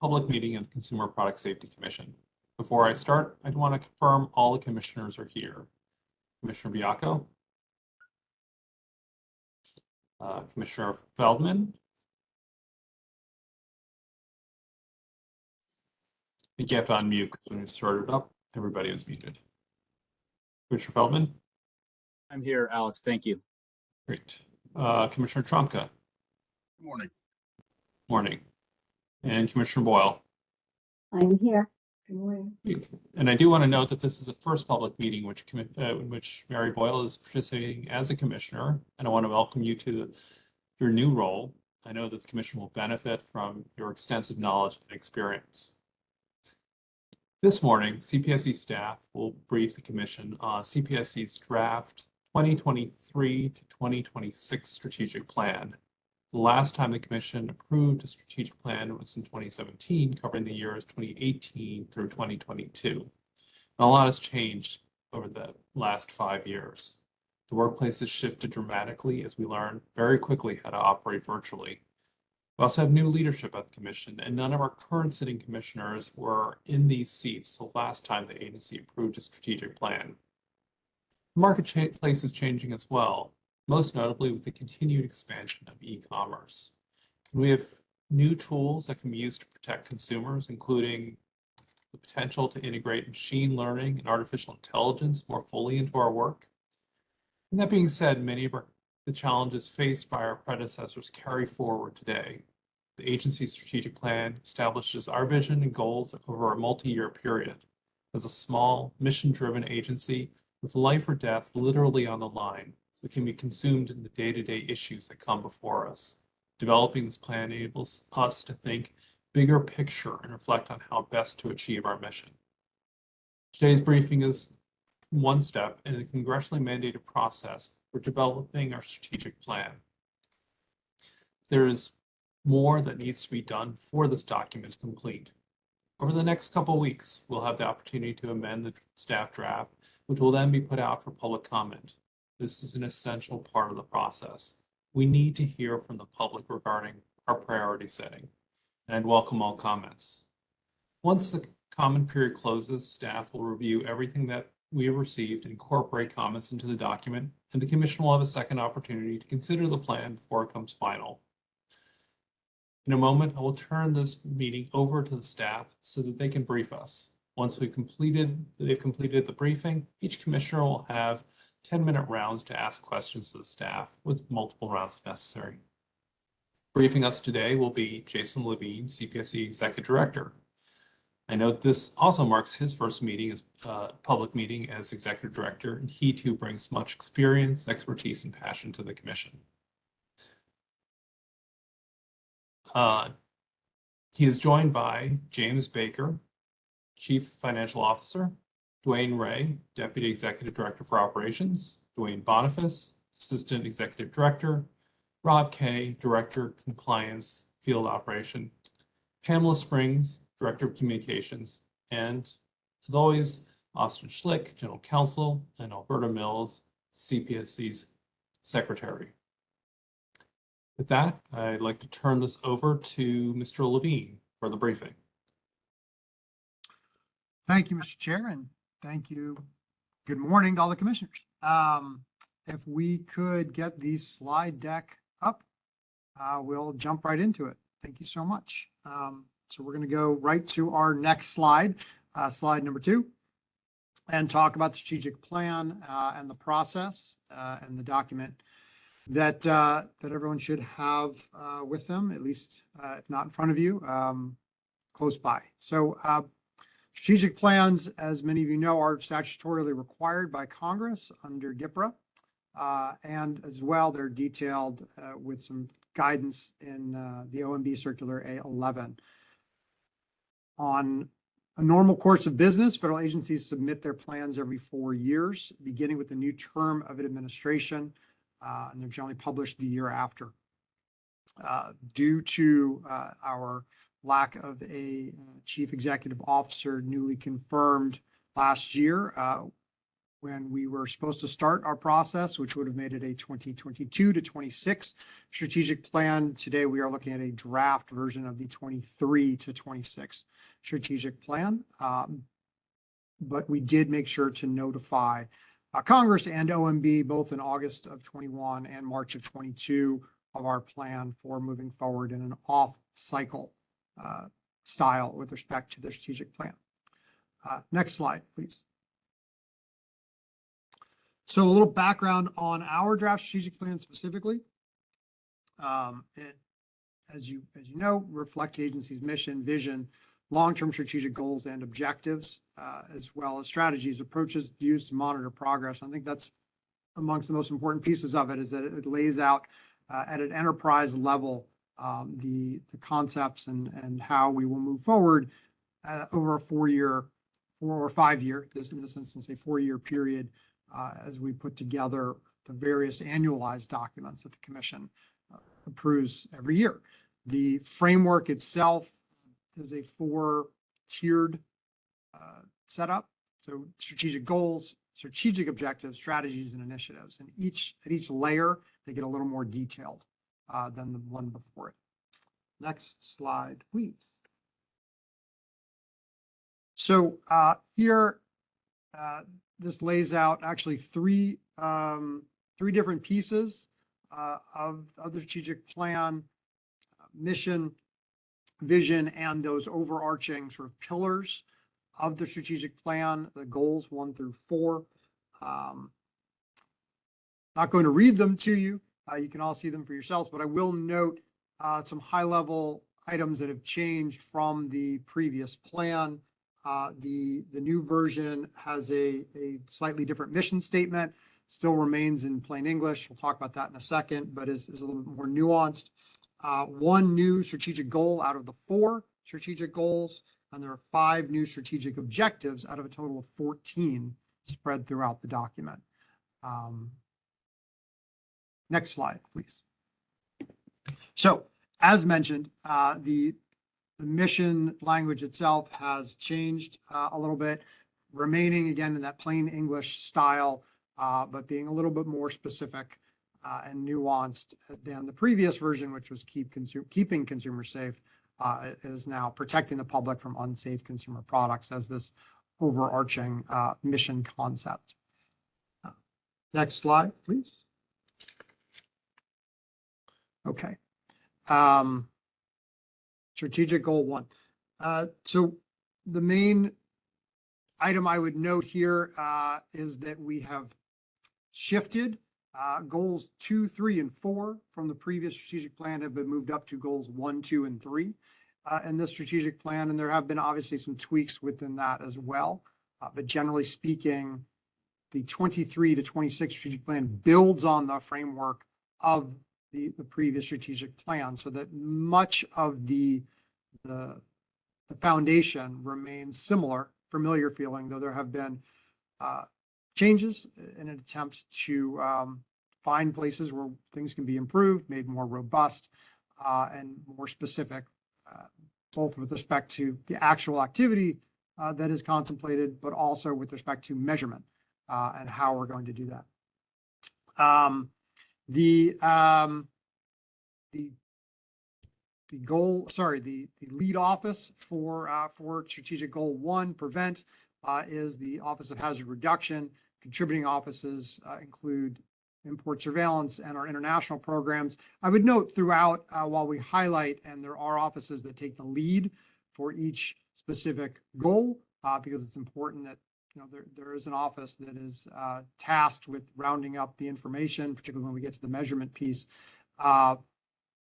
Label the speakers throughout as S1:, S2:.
S1: public meeting of the Consumer Product Safety Commission. Before I start, I'd want to confirm all the commissioners are here. Commissioner Baiocco, uh, Commissioner Feldman, I think you have to unmute because when you started up, everybody was muted. Commissioner Feldman,
S2: I'm here, Alex. Thank you.
S1: great. Uh, Commissioner Trumka,
S2: Good morning.
S1: morning. And Commissioner Boyle.
S3: I'm here. Good morning.
S1: And I do want to note that this is the first public meeting which, uh, in which Mary Boyle is participating as a commissioner. And I want to welcome you to your new role. I know that the commission will benefit from your extensive knowledge and experience. This morning, CPSC staff will brief the commission on CPSC's draft 2023 to 2026 strategic plan. The last time the commission approved a strategic plan was in 2017, covering the years 2018 through 2022. And a lot has changed over the last five years. The workplace has shifted dramatically as we learn very quickly how to operate virtually. We also have new leadership at the commission, and none of our current sitting commissioners were in these seats the last time the agency approved a strategic plan. The marketplace is changing as well, most notably with the continued expansion of e-commerce. We have new tools that can be used to protect consumers, including the potential to integrate machine learning and artificial intelligence more fully into our work. And that being said, many of our, the challenges faced by our predecessors carry forward today. The agency's strategic plan establishes our vision and goals over a multi-year period. As a small, mission-driven agency with life or death literally on the line, we can be consumed in the day-to-day issues that come before us. Developing this plan enables us to think bigger picture and reflect on how best to achieve our mission. Today's briefing is one step in a congressionally mandated process for developing our strategic plan. There is more that needs to be done before this document is complete. Over the next couple weeks, we'll have the opportunity to amend the staff draft, which will then be put out for public comment. This is an essential part of the process. We need to hear from the public regarding our priority setting, and welcome all comments. Once the comment period closes, staff will review everything that we have received and incorporate comments into the document, and the commission will have a second opportunity to consider the plan before it comes final. In a moment, I will turn this meeting over to the staff so that they can brief us. Once we've completed, they've completed the briefing, each commissioner will have 10-minute rounds to ask questions to the staff with multiple rounds if necessary. Briefing us today will be Jason Levine, CPSC Executive Director. I note this also marks his first meeting as uh, public meeting as Executive Director, and he too brings much experience, expertise, and passion to the commission. Uh, he is joined by James Baker, Chief Financial Officer, DeWane Ray, Deputy Executive Director for Operations, Duane Boniface, Assistant Executive Director, Rob Kaye, Director Compliance Field Operation, Pamela Springs, Director of Communications, and as always, Austin Schlick, General Counsel, and Alberta Mills, CPSC's Secretary. With that, I'd like to turn this over to Mr. Levine for the briefing.
S4: Thank you, Mr. Chair, and thank you. Good morning to all the commissioners. Um, if we could get the slide deck up, uh, we'll jump right into it. Thank you so much. Um, so we're going to go right to our next slide, uh, slide number two, and talk about the strategic plan uh, and the process uh, and the document that uh, that everyone should have uh, with them, at least if not in front of you, um, close by. So Strategic plans, as many of you know, are statutorily required by Congress under GPRA. Uh, and as well, they're detailed uh, with some guidance in uh, the OMB Circular A11. On a normal course of business, federal agencies submit their plans every four years, beginning with the new term of an administration, uh, and they're generally published the year after. Uh, due to uh, our lack of a uh, chief executive officer newly confirmed last year. Uh, when we were supposed to start our process, which would have made it a twenty twenty-two to twenty-six strategic plan. Today, we are looking at a draft version of the twenty-three to twenty-six strategic plan. Um, but we did make sure to notify uh, Congress and OMB both in August of twenty-one and March of twenty-two of our plan for moving forward in an off-cycle uh, style with respect to the strategic plan. Uh, Next slide, please. So a little background on our draft strategic plan specifically. Um, It, as you, as you know, reflects the agency's mission, vision, long-term strategic goals and objectives, uh, as well as strategies, approaches used to monitor progress. I think that's amongst the most important pieces of it is that it lays out uh, at an enterprise level um, the, the concepts and, and how we will move forward uh, over a four-year, four or five-year, this in this instance, a four-year period uh, as we put together the various annualized documents that the commission uh, approves every year. The framework itself is a four-tiered uh, setup. So strategic goals, strategic objectives, strategies, and initiatives. And each, at each layer, they get a little more detailed uh, than the one before it. Next slide, please. So uh, here, uh, this lays out actually three, um, three different pieces uh, of, of the strategic plan, uh, mission, vision, and those overarching sort of pillars of the strategic plan, the goals one through four. Um, Not going to read them to you. Uh, you can all see them for yourselves, but I will note uh, some high-level items that have changed from the previous plan. Uh, the, the new version has a, a slightly different mission statement, still remains in plain English. We'll talk about that in a second, but is, is a little bit more nuanced. Uh, one new strategic goal out of the four strategic goals, and there are five new strategic objectives out of a total of 14 spread throughout the document. Um, Next slide, please. So as mentioned, uh, the, the mission language itself has changed uh, a little bit, remaining again in that plain English style, uh, but being a little bit more specific uh, and nuanced than the previous version, which was keep keeping consumers safe. Uh, it is now protecting the public from unsafe consumer products as this overarching uh, mission concept. Next slide, please. Okay. Um, strategic goal one. Uh, so the main item I would note here, uh, is that we have shifted, uh, goals two, three, and four from the previous strategic plan have been moved up to goals one, two, and three, uh, in this strategic plan. And there have been obviously some tweaks within that as well. Uh, but generally speaking, the twenty-three to twenty-six strategic plan builds on the framework of the, the previous strategic plan so that much of the, the, the foundation remains similar, familiar feeling, though there have been uh, changes in an attempt to um, find places where things can be improved, made more robust uh, and more specific, uh, both with respect to the actual activity uh, that is contemplated, but also with respect to measurement uh, and how we're going to do that. Um, the, um, the, the goal, sorry, the, the lead office for, uh, for strategic goal one, prevent, uh, is the Office of Hazard Reduction. Contributing offices, uh, include import surveillance and our international programs. I would note throughout, uh, while we highlight, and there are offices that take the lead for each specific goal, uh, because it's important that know, there, there is an office that is uh, tasked with rounding up the information, particularly when we get to the measurement piece. Uh,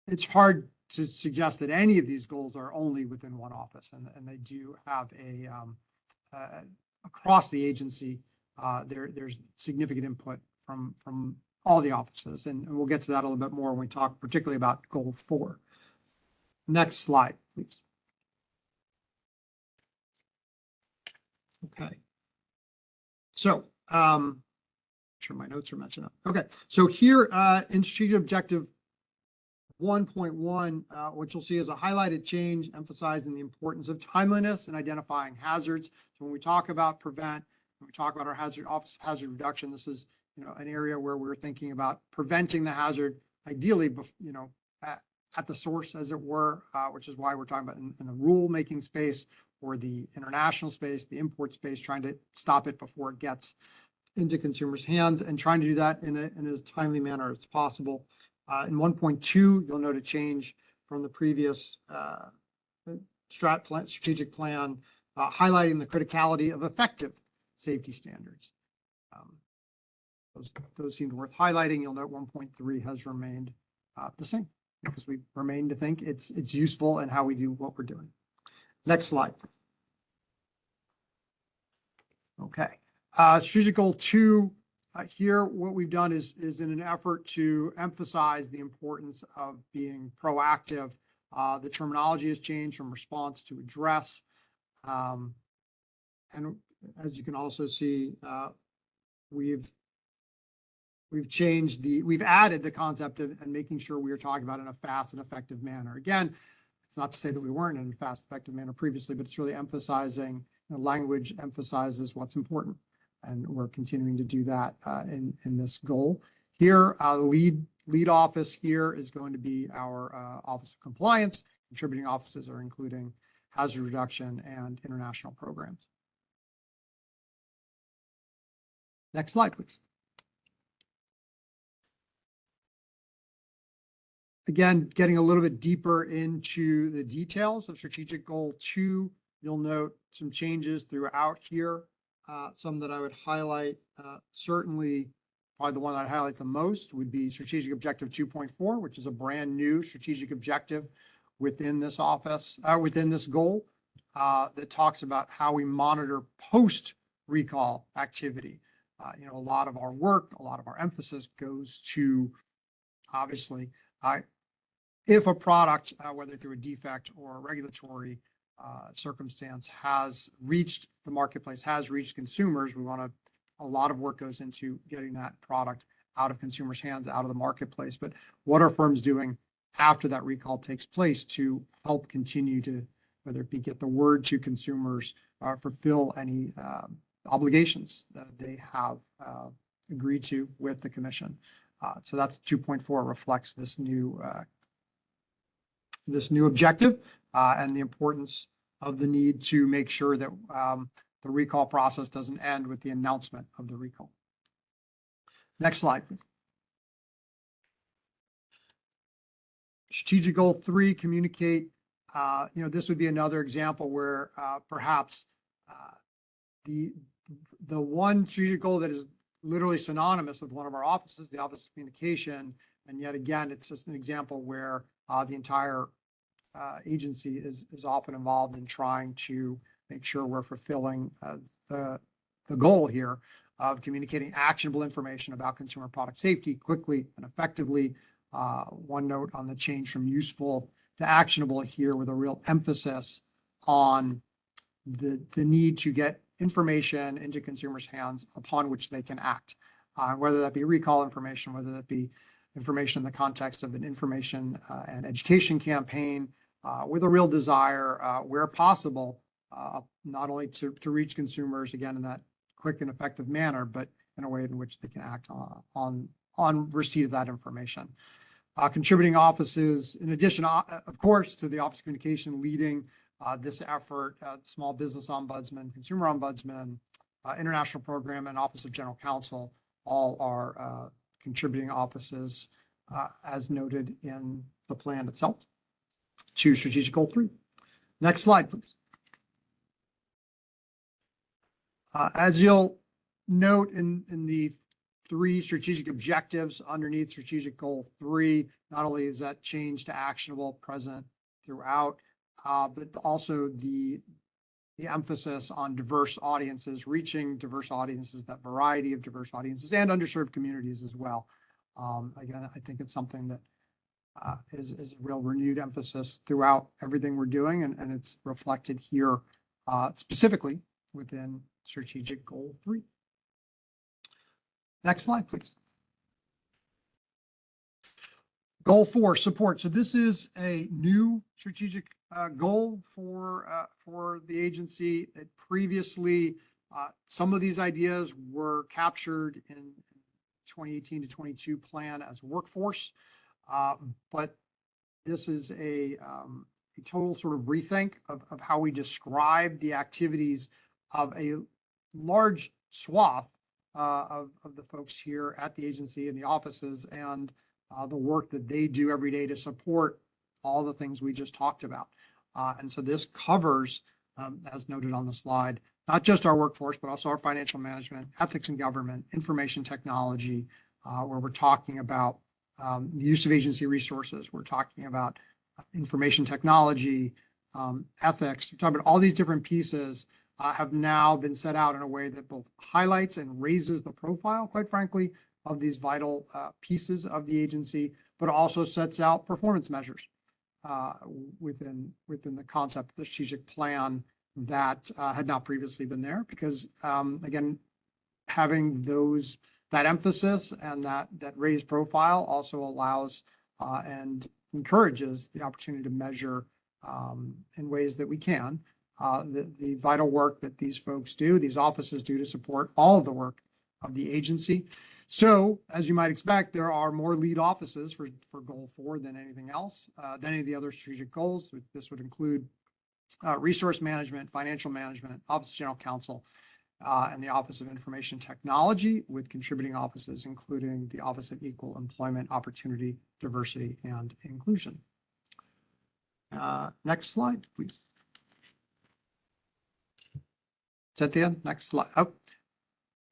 S4: It's hard to suggest that any of these goals are only within one office, and, and they do have a, um, uh, across the agency, uh, there, there's significant input from, from all the offices, and, and we'll get to that a little bit more when we talk particularly about goal four. Next slide, please. Okay. So, um, sure my notes are matching up. Okay, so here, uh, in strategic objective one point one, uh, what you'll see is a highlighted change emphasizing the importance of timeliness and identifying hazards. So when we talk about prevent, when we talk about our hazard, office hazard reduction, this is, you know, an area where we're thinking about preventing the hazard ideally, you know, at, at the source as it were, uh, which is why we're talking about in, in the rule-making space or the international space, the import space, trying to stop it before it gets into consumers' hands and trying to do that in a, in as timely manner as possible. Uh, in one point two, you'll note a change from the previous, uh, strat plan, strategic plan, uh, highlighting the criticality of effective safety standards. Um, Those, those seemed worth highlighting. You'll note one point three has remained, uh, the same because we remain to think it's, it's useful in how we do what we're doing. Next slide. Okay, uh, strategic goal two, uh, here, what we've done is, is in an effort to emphasize the importance of being proactive. Uh, the terminology has changed from response to address. Um, and as you can also see, uh, we've we've changed the, we've added the concept of, and making sure we are talking about in a fast and effective manner. Again, it's not to say that we weren't in a fast, effective manner previously, but it's really emphasizing, language emphasizes what's important. And we're continuing to do that uh, in, in this goal. Here, uh, lead, lead office here is going to be our uh, Office of Compliance. Contributing offices are including hazard reduction and international programs. Next slide, please. Again, getting a little bit deeper into the details of strategic goal two, you'll note some changes throughout here. Uh, some that I would highlight, uh, certainly probably the one I'd highlight the most would be strategic objective two point four, which is a brand new strategic objective within this office, uh, within this goal, uh, that talks about how we monitor post recall activity. Uh, you know, a lot of our work, a lot of our emphasis goes to obviously, uh, if a product, whether through a defect or a regulatory uh, circumstance has reached the marketplace, has reached consumers, we want to, a lot of work goes into getting that product out of consumers' hands, out of the marketplace. But what are firms doing after that recall takes place to help continue to, whether it be get the word to consumers, or fulfill any um, obligations that they have uh, agreed to with the commission. Uh, So that's 2.4 reflects this new uh, this new objective uh, and the importance of the need to make sure that um, the recall process doesn't end with the announcement of the recall. Next slide. please. Strategic goal three, communicate. Uh, you know, this would be another example where uh, perhaps uh, the the one strategic goal that is literally synonymous with one of our offices, the Office of Communication, and yet again, it's just an example where uh, the entire uh, agency is, is often involved in trying to make sure we're fulfilling uh, the, the goal here of communicating actionable information about consumer product safety quickly and effectively. Uh, one note on the change from useful to actionable here with a real emphasis on the, the need to get information into consumers' hands upon which they can act. Uh, whether that be recall information, whether that be information in the context of an information uh, and education campaign, with a real desire, uh, where possible, uh, not only to, to reach consumers again in that quick and effective manner, but in a way in which they can act on, on, on receipt of that information. Uh, contributing offices, in addition, uh, of course, to the Office of Communication leading uh, this effort, uh, Small Business Ombudsman, Consumer Ombudsman, uh, International Program, and Office of General Counsel all are uh, contributing offices uh, as noted in the plan itself to strategic goal three. Next slide, please. Uh, as you'll note in, in the three strategic objectives underneath strategic goal three, not only is that change to actionable present throughout, uh, but also the, the emphasis on diverse audiences, reaching diverse audiences, that variety of diverse audiences and underserved communities as well. Um, again, I think it's something that uh, is, is a real renewed emphasis throughout everything we're doing, and, it's reflected here uh, specifically within strategic goal three. Next slide, please. Goal four, support. So this is a new strategic uh, goal for for the agency. It previously some of these ideas were captured in twenty eighteen to twenty-two plan as workforce. Uh, but this is a, um, a total sort of rethink of, of how we describe the activities of a large swath uh, of, of the folks here at the agency and the offices and uh, the work that they do every day to support all the things we just talked about. Uh, and so this covers, um, as noted on the slide, not just our workforce, but also our financial management, ethics and government, information technology, uh, where we're talking about um, the use of agency resources. We're talking about information technology, um, ethics. We're talking about all these different pieces uh, have now been set out in a way that both highlights and raises the profile, quite frankly, of these vital uh, pieces of the agency, but also sets out performance measures uh, within within the concept of the strategic plan that uh, had not previously been there. Because um, again, having those that emphasis and that that raised profile also allows uh, and encourages the opportunity to measure um, in ways that we can uh, the, the vital work that these folks do, these offices do to support all of the work of the agency. So as you might expect, there are more lead offices for, for goal four than anything else, uh, than any of the other strategic goals. This would include uh, resource management, financial management, Office of General Counsel, uh, and the Office of Information Technology with contributing offices, including the Office of Equal Employment Opportunity, Diversity, and Inclusion. Uh, next slide, please. Is that the end? Next slide. Oh.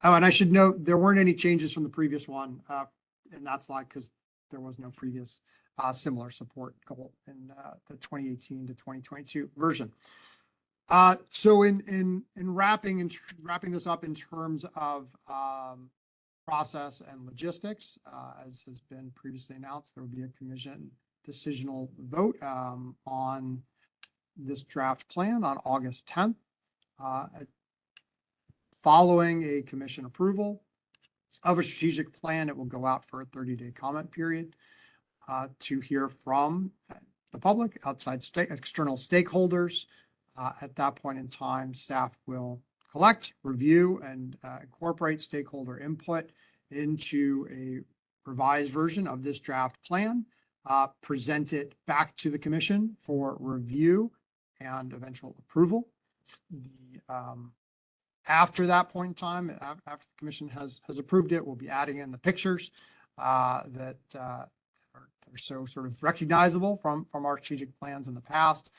S4: Oh, and I should note, there weren't any changes from the previous one, uh, in that slide because there was no previous, uh, similar support goal in, uh, the twenty eighteen to twenty twenty-two version. Uh, so in, in, in wrapping and wrapping this up in terms of, um, process and logistics, uh, as has been previously announced, there will be a commission decisional vote, um, on this draft plan on August tenth. Uh, Following a commission approval of a strategic plan, it will go out for a thirty-day comment period uh, to hear from the public, outside state, external stakeholders. Uh, At that point in time, staff will collect, review, and uh, incorporate stakeholder input into a revised version of this draft plan, uh, present it back to the commission for review and eventual approval. The um, after that point in time, after the commission has, has approved it, we'll be adding in the pictures uh, that uh, are are so sort of recognizable from, from our strategic plans in the past.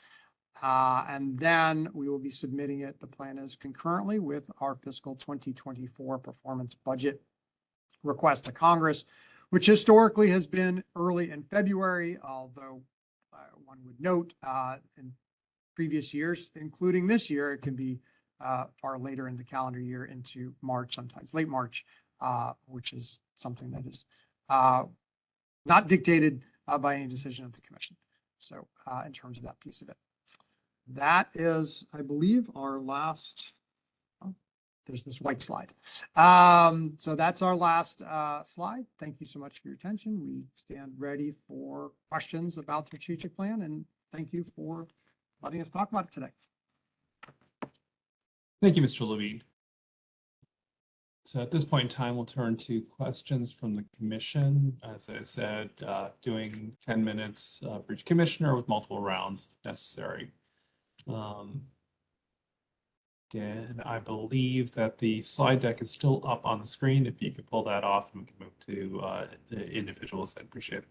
S4: Uh, And then we will be submitting it, the plan is concurrently with our fiscal 2024 performance budget request to Congress, which historically has been early in February, although uh, one would note uh, in previous years, including this year, it can be uh, far later in the calendar year into March, sometimes late March, uh, which is something that is not dictated by any decision of the commission. So in terms of that piece of it. That is, I believe, our last, oh, there's this white slide. Um, So that's our last uh, slide. Thank you so much for your attention. We stand ready for questions about the strategic plan and thank you for letting us talk about it today.
S1: Thank you, Mr. Levine. So at this point in time, we'll turn to questions from the commission. As I said, uh, doing 10 minutes uh, for each commissioner with multiple rounds if necessary. Um, And I believe that the slide deck is still up on the screen. If you could pull that off and we can move to uh, the individuals, I'd appreciate it.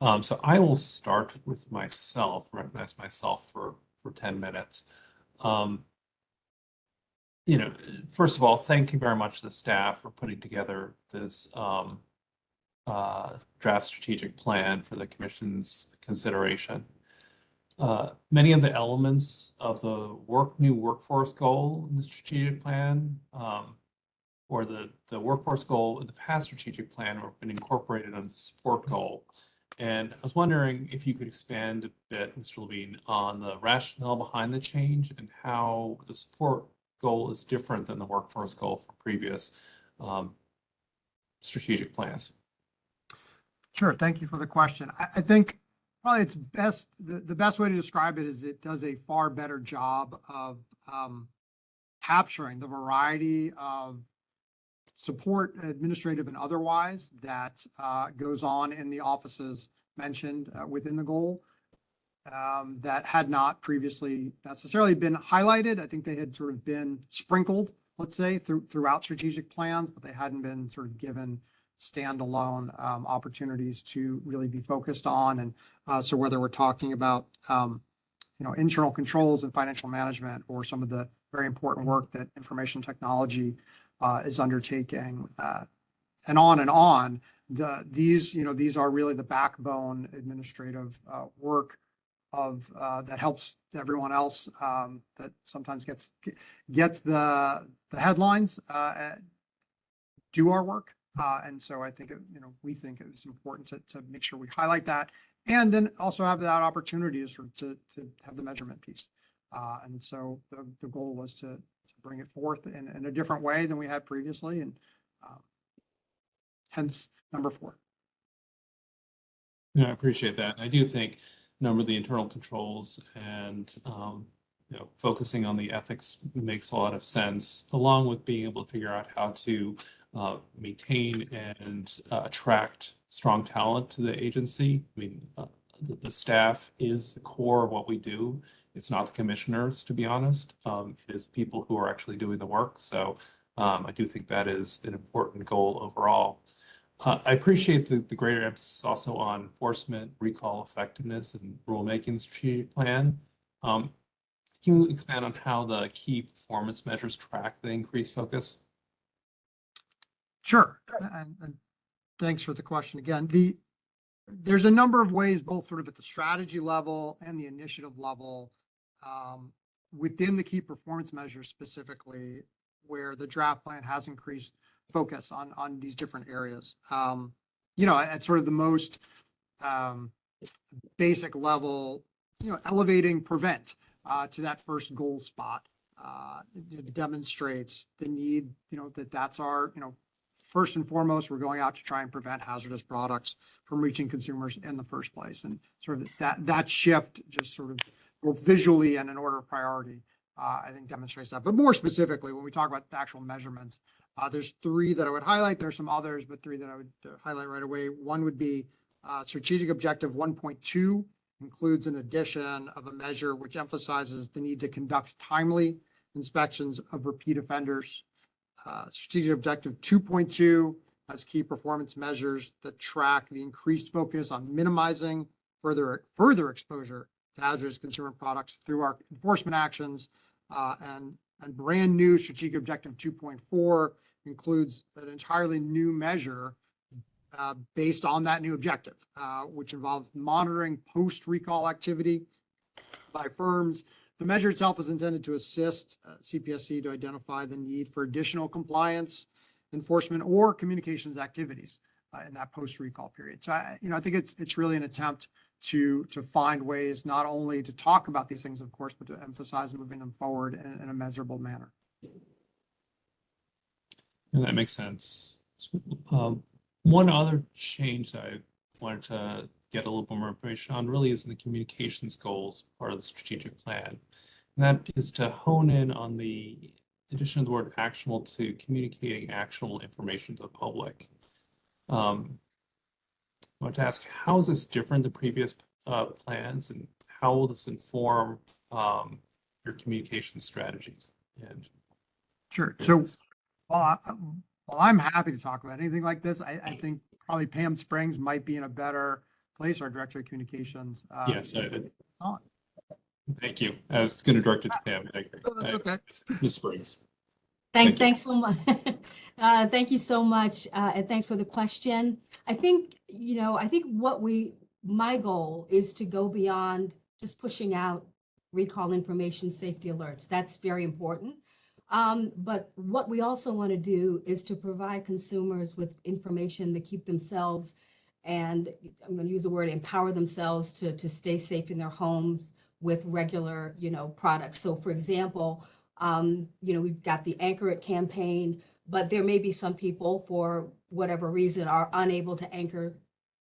S1: Um, So I will start with myself, recognize myself for, for 10 minutes. Um, you know, first of all, thank you very much to the staff for putting together this um, uh, draft strategic plan for the commission's consideration. Uh, many of the elements of the work new workforce goal in the strategic plan, um, or the the workforce goal in the past strategic plan, have been incorporated on the support goal. And I was wondering if you could expand a bit, Mr. Levine, on the rationale behind the change and how the support goal is different than the workforce goal for previous um, strategic plans.
S4: Sure, thank you for the question. I, I think probably it's best, the, the best way to describe it is it does a far better job of um, capturing the variety of support, administrative and otherwise, that uh, goes on in the offices mentioned uh, within the goal um, that had not previously necessarily been highlighted. I think they had sort of been sprinkled, let's say, through, throughout strategic plans, but they hadn't been sort of given standalone um, opportunities to really be focused on. And uh, so whether we're talking about, um, you know, internal controls and financial management or some of the very important work that information technology uh, is undertaking, uh, and on and on, the, these, you know, these are really the backbone administrative uh, work of, uh, that helps everyone else um, that sometimes gets, gets the, the headlines, uh, do our work. Uh, and so I think, it- you know, we think it's important to, to make sure we highlight that. And then also have that opportunity to sort of to, to have the measurement piece. Uh, and so the, the goal was to, to bring it forth in, in a different way than we had previously and, um, hence number four.
S1: Yeah, I appreciate that. I do think number of the internal controls and, um, you know, focusing on the ethics makes a lot of sense, along with being able to figure out how to uh, maintain and uh, attract strong talent to the agency. I mean, uh, the, the staff is the core of what we do. It's not the commissioners, to be honest. Um, it is people who are actually doing the work. So um, I do think that is an important goal overall. Uh, I appreciate the, the greater emphasis also on enforcement, recall effectiveness, and rulemaking strategic plan. Um, can you expand on how the key performance measures track the increased focus?
S4: Sure. And, and thanks for the question again. The, there's a number of ways, both sort of at the strategy level and the initiative level, um, within the key performance measures specifically, where the draft plan has increased focus on, on these different areas. Um, you know, at sort of the most, um, basic level, you know, elevating prevent, uh, to that first goal spot. Uh, it demonstrates the need, you know, that that's our, you know, first and foremost, we're going out to try and prevent hazardous products from reaching consumers in the first place. And sort of that, that shift just sort of both visually and in order of priority, uh, I think demonstrates that. But more specifically, when we talk about the actual measurements, uh, there's three that I would highlight. There's some others, but three that I would uh, highlight right away. One would be uh, strategic objective 1.2 includes an addition of a measure which emphasizes the need to conduct timely inspections of repeat offenders. Uh, strategic objective two point two has key performance measures that track the increased focus on minimizing further, further exposure to hazardous consumer products through our enforcement actions. Uh, and, and brand new strategic objective two point four includes an entirely new measure uh, based on that new objective, uh, which involves monitoring post-recall activity by firms the measure itself is intended to assist uh, CPSC to identify the need for additional compliance, enforcement, or communications activities uh, in that post-recall period. So, I, you know, I think it's it's really an attempt to to find ways not only to talk about these things, of course, but to emphasize moving them forward in, in a measurable manner.
S1: And that makes sense. Um, one other change that I wanted to get a little bit more information on really is in the communications goals part of the strategic plan. And that is to hone in on the addition of the word actionable to communicating actionable information to the public. Um, I want to ask, how is this different than previous uh, plans and how will this inform um, your communication strategies? And
S4: Sure. So, well, I, well, I'm happy to talk about anything like this. I, I think probably Pam Springs might be in a better place, our Director of Communications. uh,
S1: yes, I,
S4: it's on.
S1: thank you. I was going to direct it to Pam. I agree.
S4: Oh, that's okay.
S1: Ms. Springs. Thank.
S3: Thank, thanks so much. Uh, thank you so much, uh, and thanks for the question. I think, you know, I think what we, my goal is to go beyond just pushing out recall information, safety alerts. That's very important. Um, but what we also want to do is to provide consumers with information to keep themselves and I'm going to use the word empower themselves to, to stay safe in their homes with regular, you know, products. So for example, um, you know, we've got the Anchor It campaign, but there may be some people for whatever reason are unable to anchor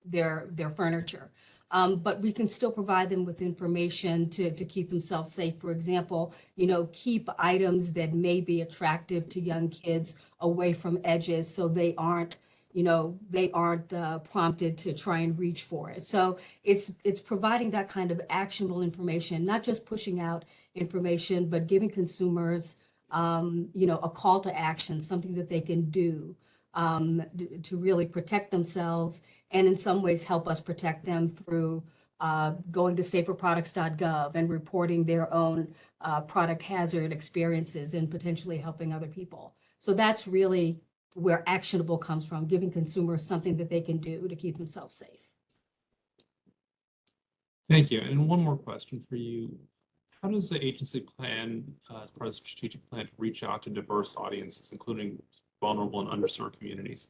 S3: their, their furniture. Um, but we can still provide them with information to, to keep themselves safe. For example, you know, keep items that may be attractive to young kids away from edges so they aren't, you know, they aren't uh, prompted to try and reach for it. So it's it's providing that kind of actionable information, not just pushing out information, but giving consumers, um, you know, a call to action, something that they can do um, to really protect themselves and in some ways help us protect them through uh, going to saferproducts.gov and reporting their own uh, product hazard experiences and potentially helping other people. So that's really where actionable comes from, giving consumers something that they can do to keep themselves safe.
S1: Thank you. And one more question for you. How does the agency plan, uh, as part of the strategic plan, to reach out to diverse audiences, including vulnerable and underserved communities?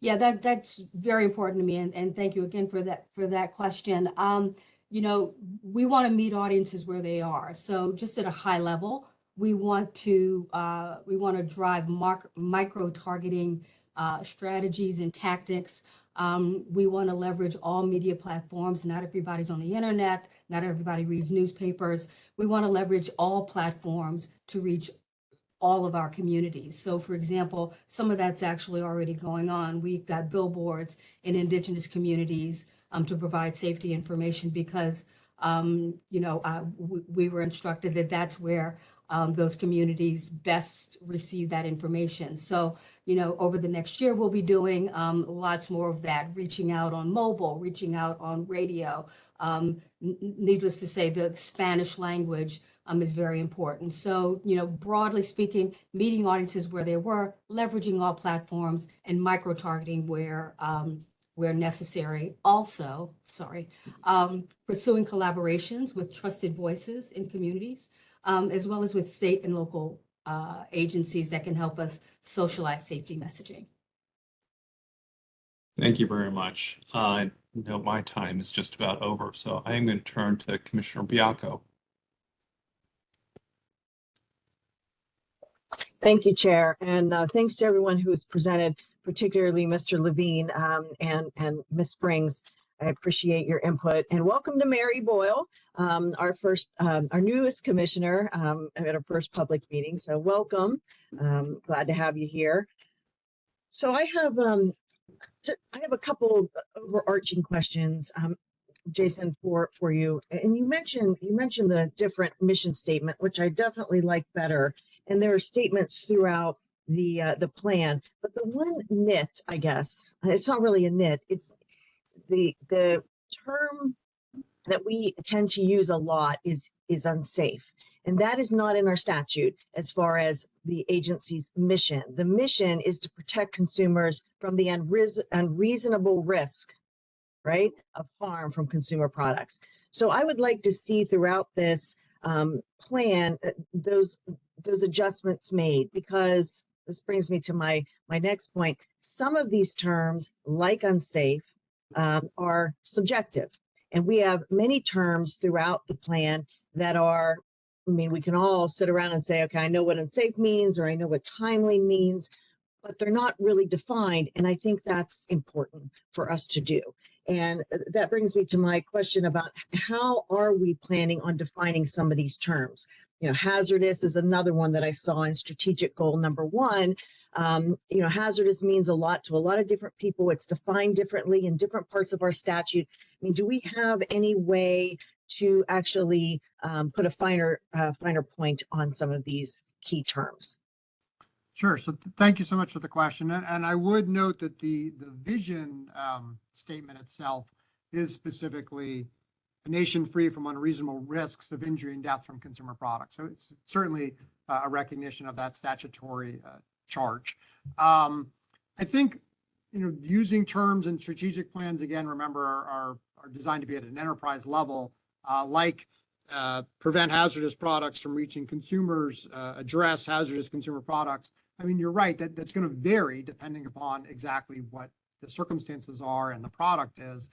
S3: Yeah, that that's very important to me, and, and thank you again for that for that question. Um, you know, we want to meet audiences where they are. So just at a high level, we want to uh, we want to drive micro targeting uh, strategies and tactics. Um, we want to leverage all media platforms. Not everybody's on the internet. Not everybody reads newspapers. We want to leverage all platforms to reach all of our communities. So for example, some of that's actually already going on. We've got billboards in indigenous communities um, to provide safety information because, um, you know, uh, we, we were instructed that that's where um, those communities best receive that information. So, you know, over the next year, we'll be doing um, lots more of that, reaching out on mobile, reaching out on radio. Um, needless to say, the Spanish language um, is very important. So, you know, broadly speaking, meeting audiences where they were, leveraging all platforms, and micro targeting where um, where necessary. Also, sorry, um, pursuing collaborations with trusted voices in communities, um, as well as with state and local uh, agencies that can help us socialize safety messaging.
S1: Thank you very much. Uh, I know my time is just about over, so I am going to turn to Commissioner Baiocco.
S5: Thank you, Chair, and uh, thanks to everyone who's presented, particularly Mr. Levine um, and and Ms. Springs. I appreciate your input and welcome to Mary Boyle, um, our first, um, our newest commissioner um, at our first public meeting. So welcome. Um, glad to have you here. So I have um, I have a couple overarching questions, um, Jason, for for you. And you mentioned you mentioned the different mission statement, which I definitely like better and there are statements throughout the uh, the plan. But the one nit, I guess, it's not really a nit. It's the the term that we tend to use a lot is is unsafe, and that is not in our statute as far as the agency's mission. The mission is to protect consumers from the unreas- unreasonable risk, right, of harm from consumer products. So I would like to see throughout this um, plan uh, those those adjustments made because this brings me to my my next point some of these terms like unsafe um, are subjective and we have many terms throughout the plan that are i mean we can all sit around and say okay i know what unsafe means or i know what timely means but they're not really defined and i think that's important for us to do and uh, that brings me to my question about how are we planning on defining some of these terms you know, hazardous is another one that I saw in strategic goal number one. Um, you know, hazardous means a lot to a lot of different people. It's defined differently in different parts of our statute. I mean, do we have any way to actually um, put a finer, uh, finer point on some of these key terms?
S4: Sure. So th- thank you so much for the question. And, and I would note that the, the vision um, statement itself is specifically a nation free from unreasonable risks of injury and death from consumer products. So it's certainly uh, a recognition of that statutory uh, charge. Um, I think, you know, using terms and strategic plans, again, remember, are, are, are designed to be at an enterprise level, uh, like uh, prevent hazardous products from reaching consumers, uh, address hazardous consumer products. I mean, you're right, that, that's going to vary depending upon exactly what the circumstances are and the product is.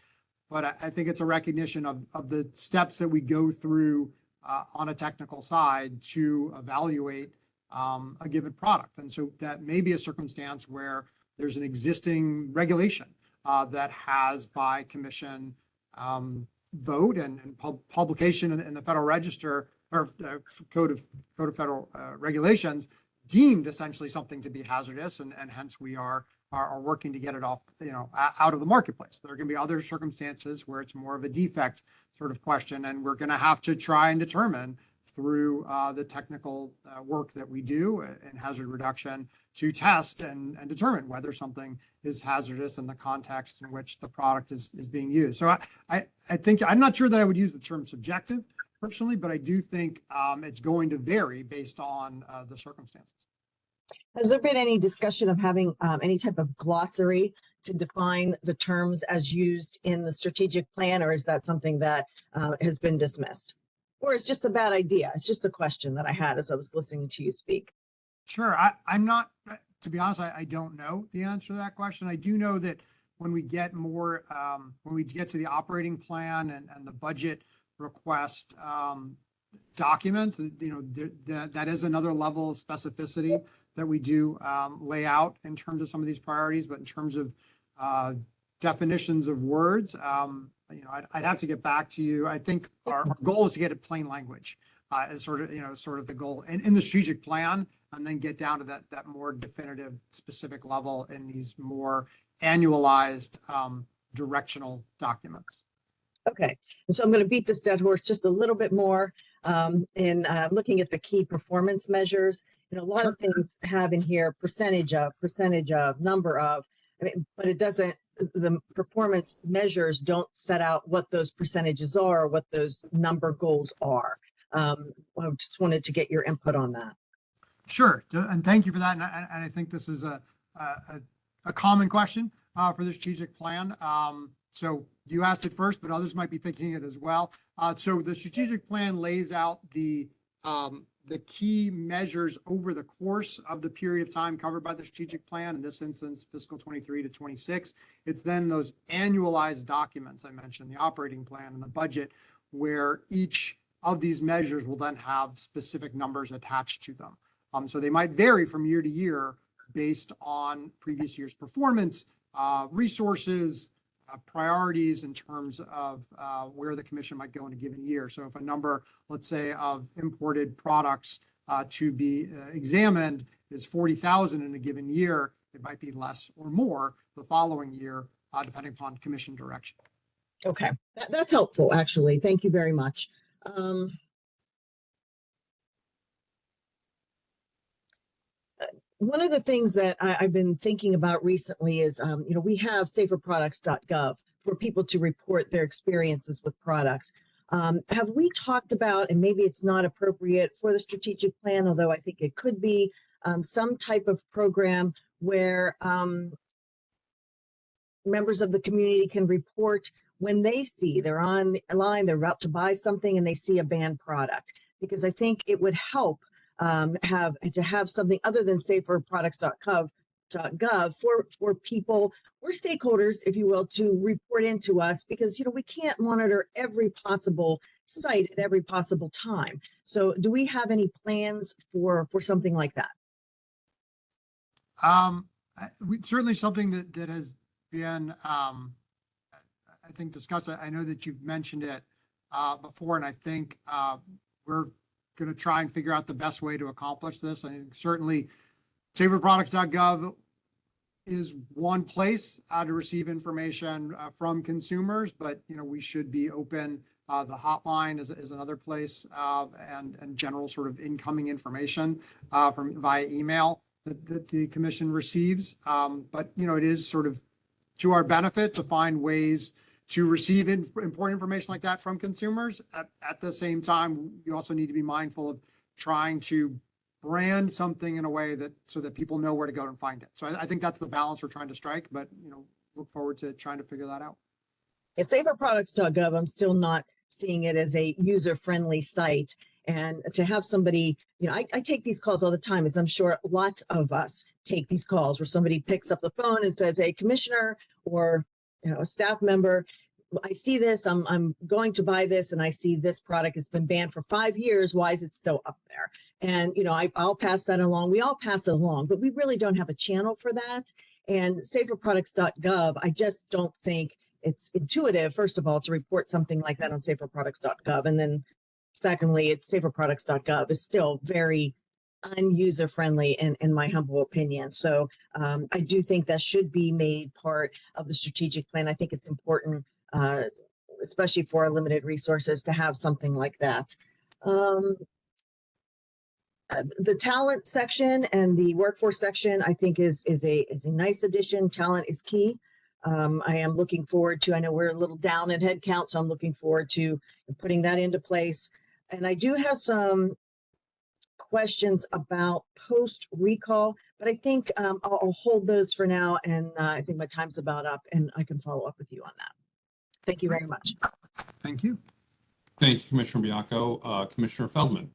S4: But I, I think it's a recognition of, of the steps that we go through uh, on a technical side to evaluate um, a given product. And so that may be a circumstance where there's an existing regulation uh, that has by commission um, vote and, and pub- publication in, in the Federal Register or uh, Code of, Code of Federal uh, Regulations deemed essentially something to be hazardous and, and hence we are, are, are working to get it off, you know, out of the marketplace. There are going to be other circumstances where it's more of a defect sort of question and we're going to have to try and determine through uh, the technical uh, work that we do in hazard reduction to test and, and determine whether something is hazardous in the context in which the product is, is being used. So I, I, I think, I'm not sure that I would use the term subjective personally, but I do think um, it's going to vary based on uh, the circumstances.
S5: Has there been any discussion of having um, any type of glossary to define the terms as used in the strategic plan, or is that something that uh, has been dismissed? Or it's just a bad idea? It's just a question that I had as I was listening to you speak.
S4: Sure. I, I'm not, uh, to be honest, I, I don't know the answer to that question. I do know that when we get more, um, when we get to the operating plan and, and the budget request, um, documents, uh, you know, that, that is another level of specificity that we do, um, lay out in terms of some of these priorities, but in terms of, uh, definitions of words, um, you know, I'd, I'd have to get back to you. I think our, our goal is to get it plain language, uh, is sort of, you know, sort of the goal in, in the strategic plan and then get down to that, that more definitive, specific level in these more annualized, um, directional documents.
S5: Okay, and so I'm going to beat this dead horse just a little bit more um, in uh, looking at the key performance measures. You know, a lot of things have in here percentage of, percentage of, number of, I mean, but it doesn't, the performance measures don't set out what those percentages are, what those number goals are. Um, I just wanted to get your input on that.
S4: Sure, and thank you for that. And I, and I think this is a, a, a- a common question uh, for the strategic plan. Um, So you asked it first, but others might be thinking it as well. Uh, So the strategic plan lays out the, um, the key measures over the course of the period of time covered by the strategic plan, in this instance fiscal 23 to 26. It's then those annualized documents I mentioned, the operating plan and the budget, where each of these measures will then have specific numbers attached to them. Um, so they might vary from year to year based on previous year's performance, uh, resources, priorities in terms of, uh, where the commission might go in a given year. So if a number, let's say, of imported products, uh, to be uh, examined is 40,000 in a given year, it might be less or more the following year, uh, depending upon commission direction.
S5: Okay, that, that's helpful, actually. Thank you very much. Um, uh, One of the things that I, I've been thinking about recently is, um, you know, we have saferproducts.gov for people to report their experiences with products. Um, have we talked about, and maybe it's not appropriate for the strategic plan, although I think it could be, um, some type of program where, um, members of the community can report when they see they're on line, they're about to buy something and they see a banned product. Because I think it would help um, have to have something other than saferproducts.gov gov for for people or stakeholders, if you will, to report into us because you know we can't monitor every possible site at every possible time. So do we have any plans for for something like that?
S4: Um, we, certainly something that, that has been, um, I- think discussed, I I know that you've mentioned it, uh, before, and I think, uh, we're gonna try and figure out the best way to accomplish this. I think certainly saferproducts.gov is one place, uh, to receive information, uh, from consumers, but, you know, we should be open. Uh, the hotline is, is another place, uh, and, and general sort of incoming information, uh, from via email that, that the commission receives. Um, but, you know, it is sort of to our benefit to find ways to receive in- important information like that from consumers. At, at the same time, you also need to be mindful of trying to brand something in a way that, so that people know where to go and find it. So I, I think that's the balance we're trying to strike, but, you know, look forward to trying to figure that out.
S5: At saferproducts.gov, I'm still not seeing it as a user-friendly site. And to have somebody, you know, I, I take these calls all the time, as I'm sure lots of us take these calls where somebody picks up the phone and says, hey, commissioner, or, you know, a staff member, I see this, I'm, I'm going to buy this and I see this product has been banned for five years. Why is it still up there? And, you know, I, I'll pass that along. We all pass it along, but we really don't have a channel for that. And saferproducts.gov, I just don't think it's intuitive, first of all, to report something like that on saferproducts.gov. And then secondly, it's saferproducts.gov is still very unuser friendly in, in my humble opinion. So um, I do think that should be made part of the strategic plan. I think it's important, uh, especially for limited resources, to have something like that. Um, uh, the talent section and the workforce section, I think is, is a, is a nice addition. Talent is key. Um, I am looking forward to, I know we're a little down in head count, so I'm looking forward to putting that into place. And I do have some questions about post recall, but I think um, I'll, I'll hold those for now. And uh, I think my time's about up and I can follow up with you on that. Thank you very much.
S4: Thank you.
S1: Thank you, Commissioner Baiocco. Uh, Commissioner Feldman.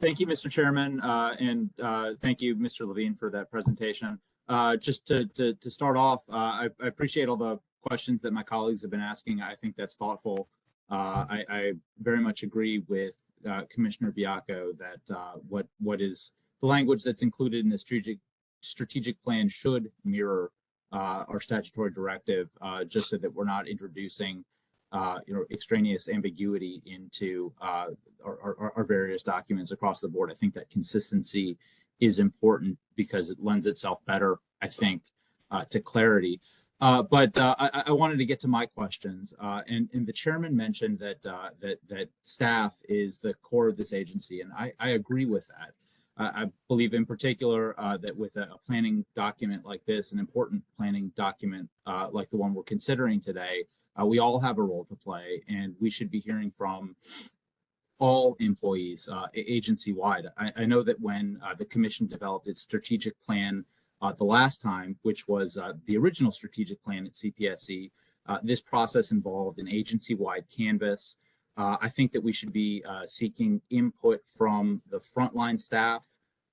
S2: Thank you, Mr. Chairman, uh, and uh, thank you, Mr. Levine, for that presentation. Uh, Just to, to, to start off, uh, I I appreciate all the questions that my colleagues have been asking. I think that's thoughtful. Uh, I, I very much agree with uh, Commissioner Baiocco that uh, what, what is the language that's included in the strategic, strategic plan should mirror uh, our statutory directive, uh, just so that we're not introducing uh, you know, extraneous ambiguity into uh, our, our, our various documents across the board. I think that consistency is important because it lends itself better, I think, uh, to clarity. Uh, but uh, I, I wanted to get to my questions, uh, and, and the chairman mentioned that that that staff is the core of this agency, and I, I agree with that. I believe, in particular, uh, that with a, planning document like this, an important planning document uh, like the one we're considering today, uh, we all have a role to play, and we should be hearing from all employees uh, agency wide. I, I know that when the commission developed its strategic plan the last time, which was the original strategic plan at CPSC, this process involved an agency wide canvas. Uh, I think that we should be uh, seeking input from the frontline staff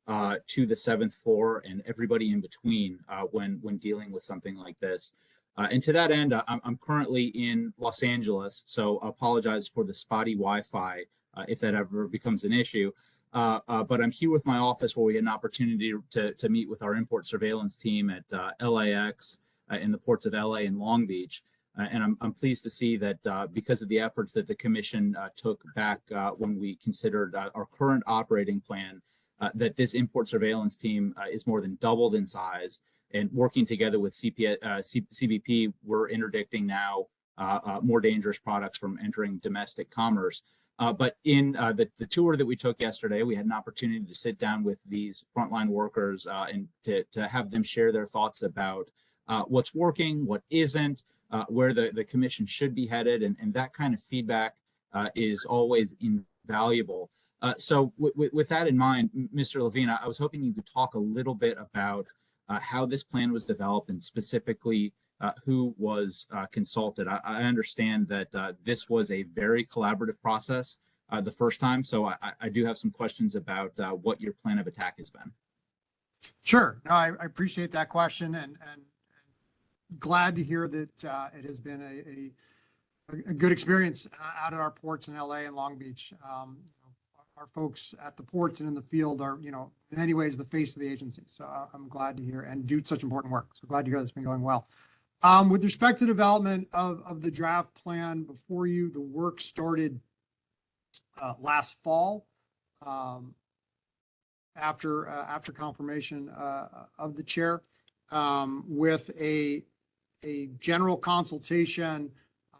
S2: uh, to the seventh floor and everybody in between uh, when when dealing with something like this. Uh, and to that end, I'm, I'm currently in Los Angeles, so I apologize for the spotty Wi-Fi uh, if that ever becomes an issue. But I'm here with my office where we had an opportunity to, to meet with our import surveillance team at LAX in the ports of LA and Long Beach. Uh, and I'm, I'm pleased to see that uh, because of the efforts that the commission uh, took back when we considered our current operating plan, that this import surveillance team is more than doubled in size. And working together with CP, CBP, we're interdicting now more dangerous products from entering domestic commerce. Uh, but in uh, the, the tour that we took yesterday, we had an opportunity to sit down with these frontline workers uh, and to, to have them share their thoughts about what's working, what isn't, uh, where the, the commission should be headed. And, and that kind of feedback uh, is always invaluable. Uh, so with that in mind, Mr. Levine, I was hoping you could talk a little bit about uh, how this plan was developed and specifically uh, who was uh, consulted. I, I understand that this was a very collaborative process the first time, so I, I- do have some questions about what your plan of attack has been.
S4: Sure. No, I, I appreciate that question and, and glad to hear that uh, it has been a, a, a good experience uh, out at our ports in LA and Long Beach. Um, you know, Our folks at the ports and in the field are, you know, in many ways the face of the agency. So I- I'm glad to hear and do such important work. So glad to hear that's been going well. Um, with respect to development of, of the draft plan before you, the work started uh, last fall. Um, after, uh, after confirmation, uh, of the chair, um, with a, a general consultation uh,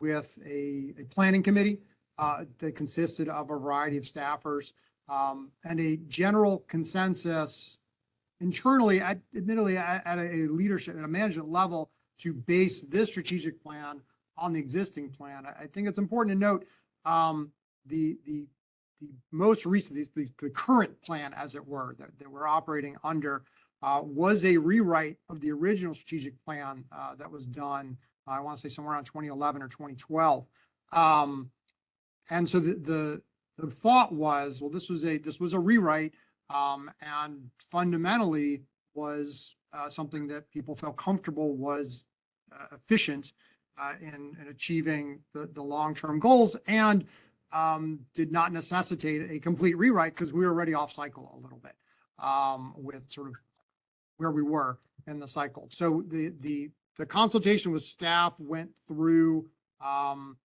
S4: with a, a planning committee, uh, that consisted of a variety of staffers, um, and a general consensus internally, at- admittedly, at, at a leadership, at a management level, to base this strategic plan on the existing plan. I, I think it's important to note, um, the, the, the most recent, the, the- current plan, as it were, that, that we're operating under, uh, was a rewrite of the original strategic plan, uh, that was done, I want to say somewhere around 2011 or 2012. Um, and so the, the, the thought was, well, this was a, this was a rewrite, um, and fundamentally was, uh, something that people felt comfortable was uh, efficient, uh, in, in achieving the, the long-term goals and, um, did not necessitate a complete rewrite because we were already off cycle a little bit, um, with sort of where we were in the cycle. So the, the, the consultation with staff went through, um,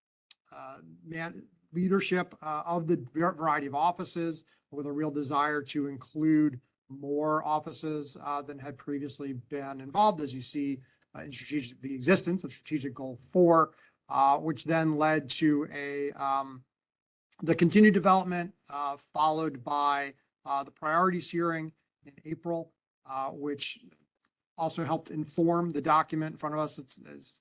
S4: uh, man, leadership, uh, of the variety of offices with a real desire to include more offices, uh, than had previously been involved, as you see, uh, in strategic, the existence of strategic goal four, uh, which then led to a, um, the continued development, uh, followed by, the priorities hearing in April, uh, which also helped inform the document in front of us. It's, as,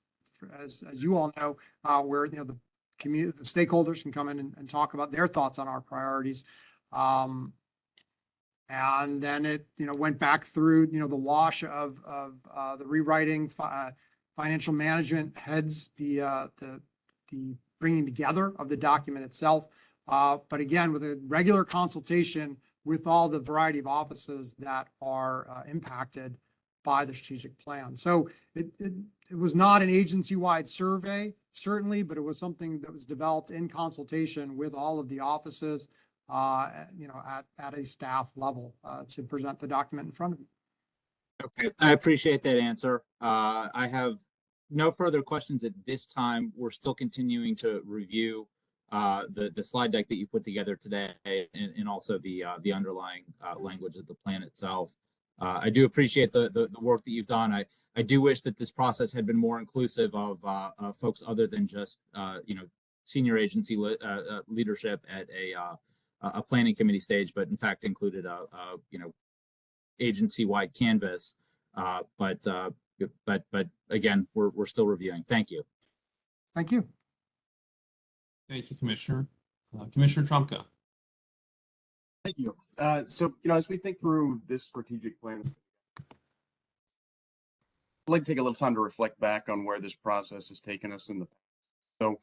S4: as, as you all know, uh, where, you know, the community, the stakeholders can come in and, and talk about their thoughts on our priorities. Um, and then it, you know, went back through, you know, the wash of, of, uh, the rewriting, fi- uh, financial management heads, the, uh, the, the bringing together of the document itself. But again, with a regular consultation with all the variety of offices that are, uh, impacted by the strategic plan. So it, it, it was not an agency-wide survey, certainly, but it was something that was developed in consultation with all of the offices, uh, you know, at, at a staff level, uh, to present the document in front of you.
S2: Okay, I appreciate that answer. Uh, I have no further questions at this time. We're still continuing to review uh, the, the slide deck that you put together today and, and also the, uh, the underlying uh, language of the plan itself. Uh, I do appreciate the, the, the work that you've done. I, I do wish that this process had been more inclusive of uh, folks other than just, you know, senior agency le- leadership at a, a planning committee stage, but in fact included a, a you know, agency-wide canvas. Uh, but, but, but again, we're, we're still reviewing. Thank you.
S4: Thank you.
S1: Thank you, Commissioner. Uh, Commissioner Trumka.
S6: Thank you. Uh, so, you know, as we think through this strategic plan, I'd like to take a little time to reflect back on where this process has taken us in the past. So,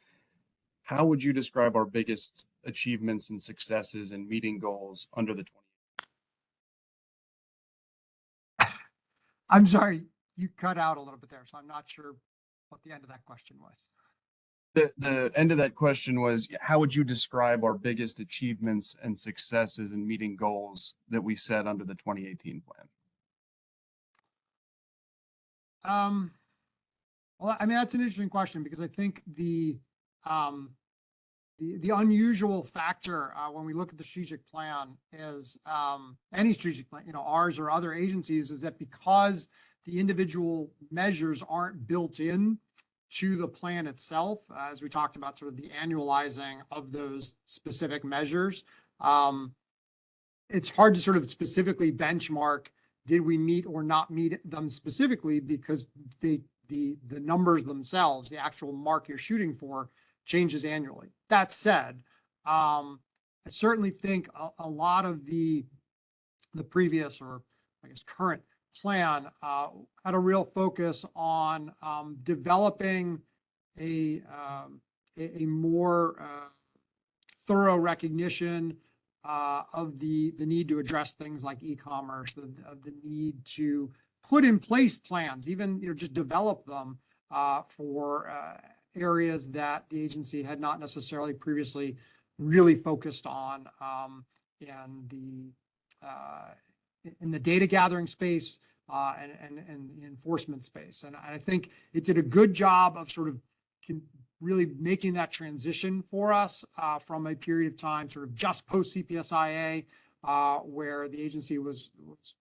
S6: how would you describe our biggest achievements and successes in meeting goals under the 20?
S4: I'm sorry, you cut out a little bit there, so I'm not sure what the end of that question was.
S6: The, the end of that question was, how would you describe our biggest achievements and successes in meeting goals that we set under the 2018 plan?
S4: Um, well, I mean, that's an interesting question because I think the, um, the, the unusual factor, uh, when we look at the strategic plan is, um, any strategic plan, you know, ours or other agencies is that because the individual measures aren't built in to the plan itself, uh, as we talked about sort of the annualizing of those specific measures, um, it's hard to sort of specifically benchmark did we meet or not meet them specifically because the the the numbers themselves the actual mark you're shooting for changes annually. That said um i certainly think a, a lot of the the previous or i guess current plan uh had a real focus on um developing a um a, a more uh thorough recognition uh, of the, the need to address things like e-commerce, the, the need to put in place plans, even, you know, just develop them uh, for uh, areas that the agency had not necessarily previously really focused on um, in the, uh, in the data gathering space uh, and, and, and the enforcement space. And I think it did a good job of sort of really making that transition for us uh, from a period of time, sort of just post CPSIA, uh, where the agency was, was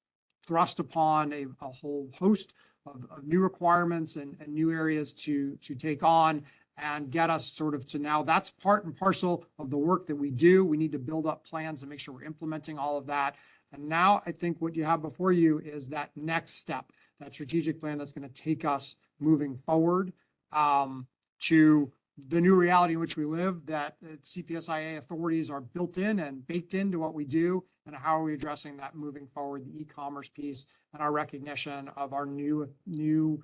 S4: thrust upon a, a whole host of, of new requirements and, and new areas to to take on and get us sort of to now that's part and parcel of the work that we do. We need to build up plans and make sure we're implementing all of that. And now I think what you have before you is that next step, that strategic plan that's going to take us moving forward. Um, to the new reality in which we live, that CPSIA authorities are built in and baked into what we do, and how are we addressing that moving forward, the e-commerce piece and our recognition of our new, new,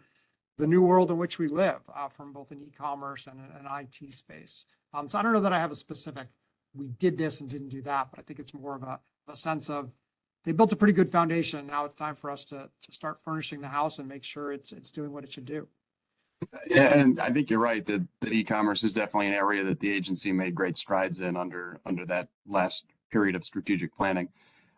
S4: the new world in which we live, uh, from both an e-commerce and an an IT space. Um, so I don't know that I have a specific, we did this and didn't do that, but I think it's more of a, a sense of they built a pretty good foundation. Now it's time for us to, to start furnishing the house and make sure it's, it's doing what it should do.
S6: Yeah, and I think you're right that, that e-commerce is definitely an area that the agency made great strides in under, under that last period of strategic planning.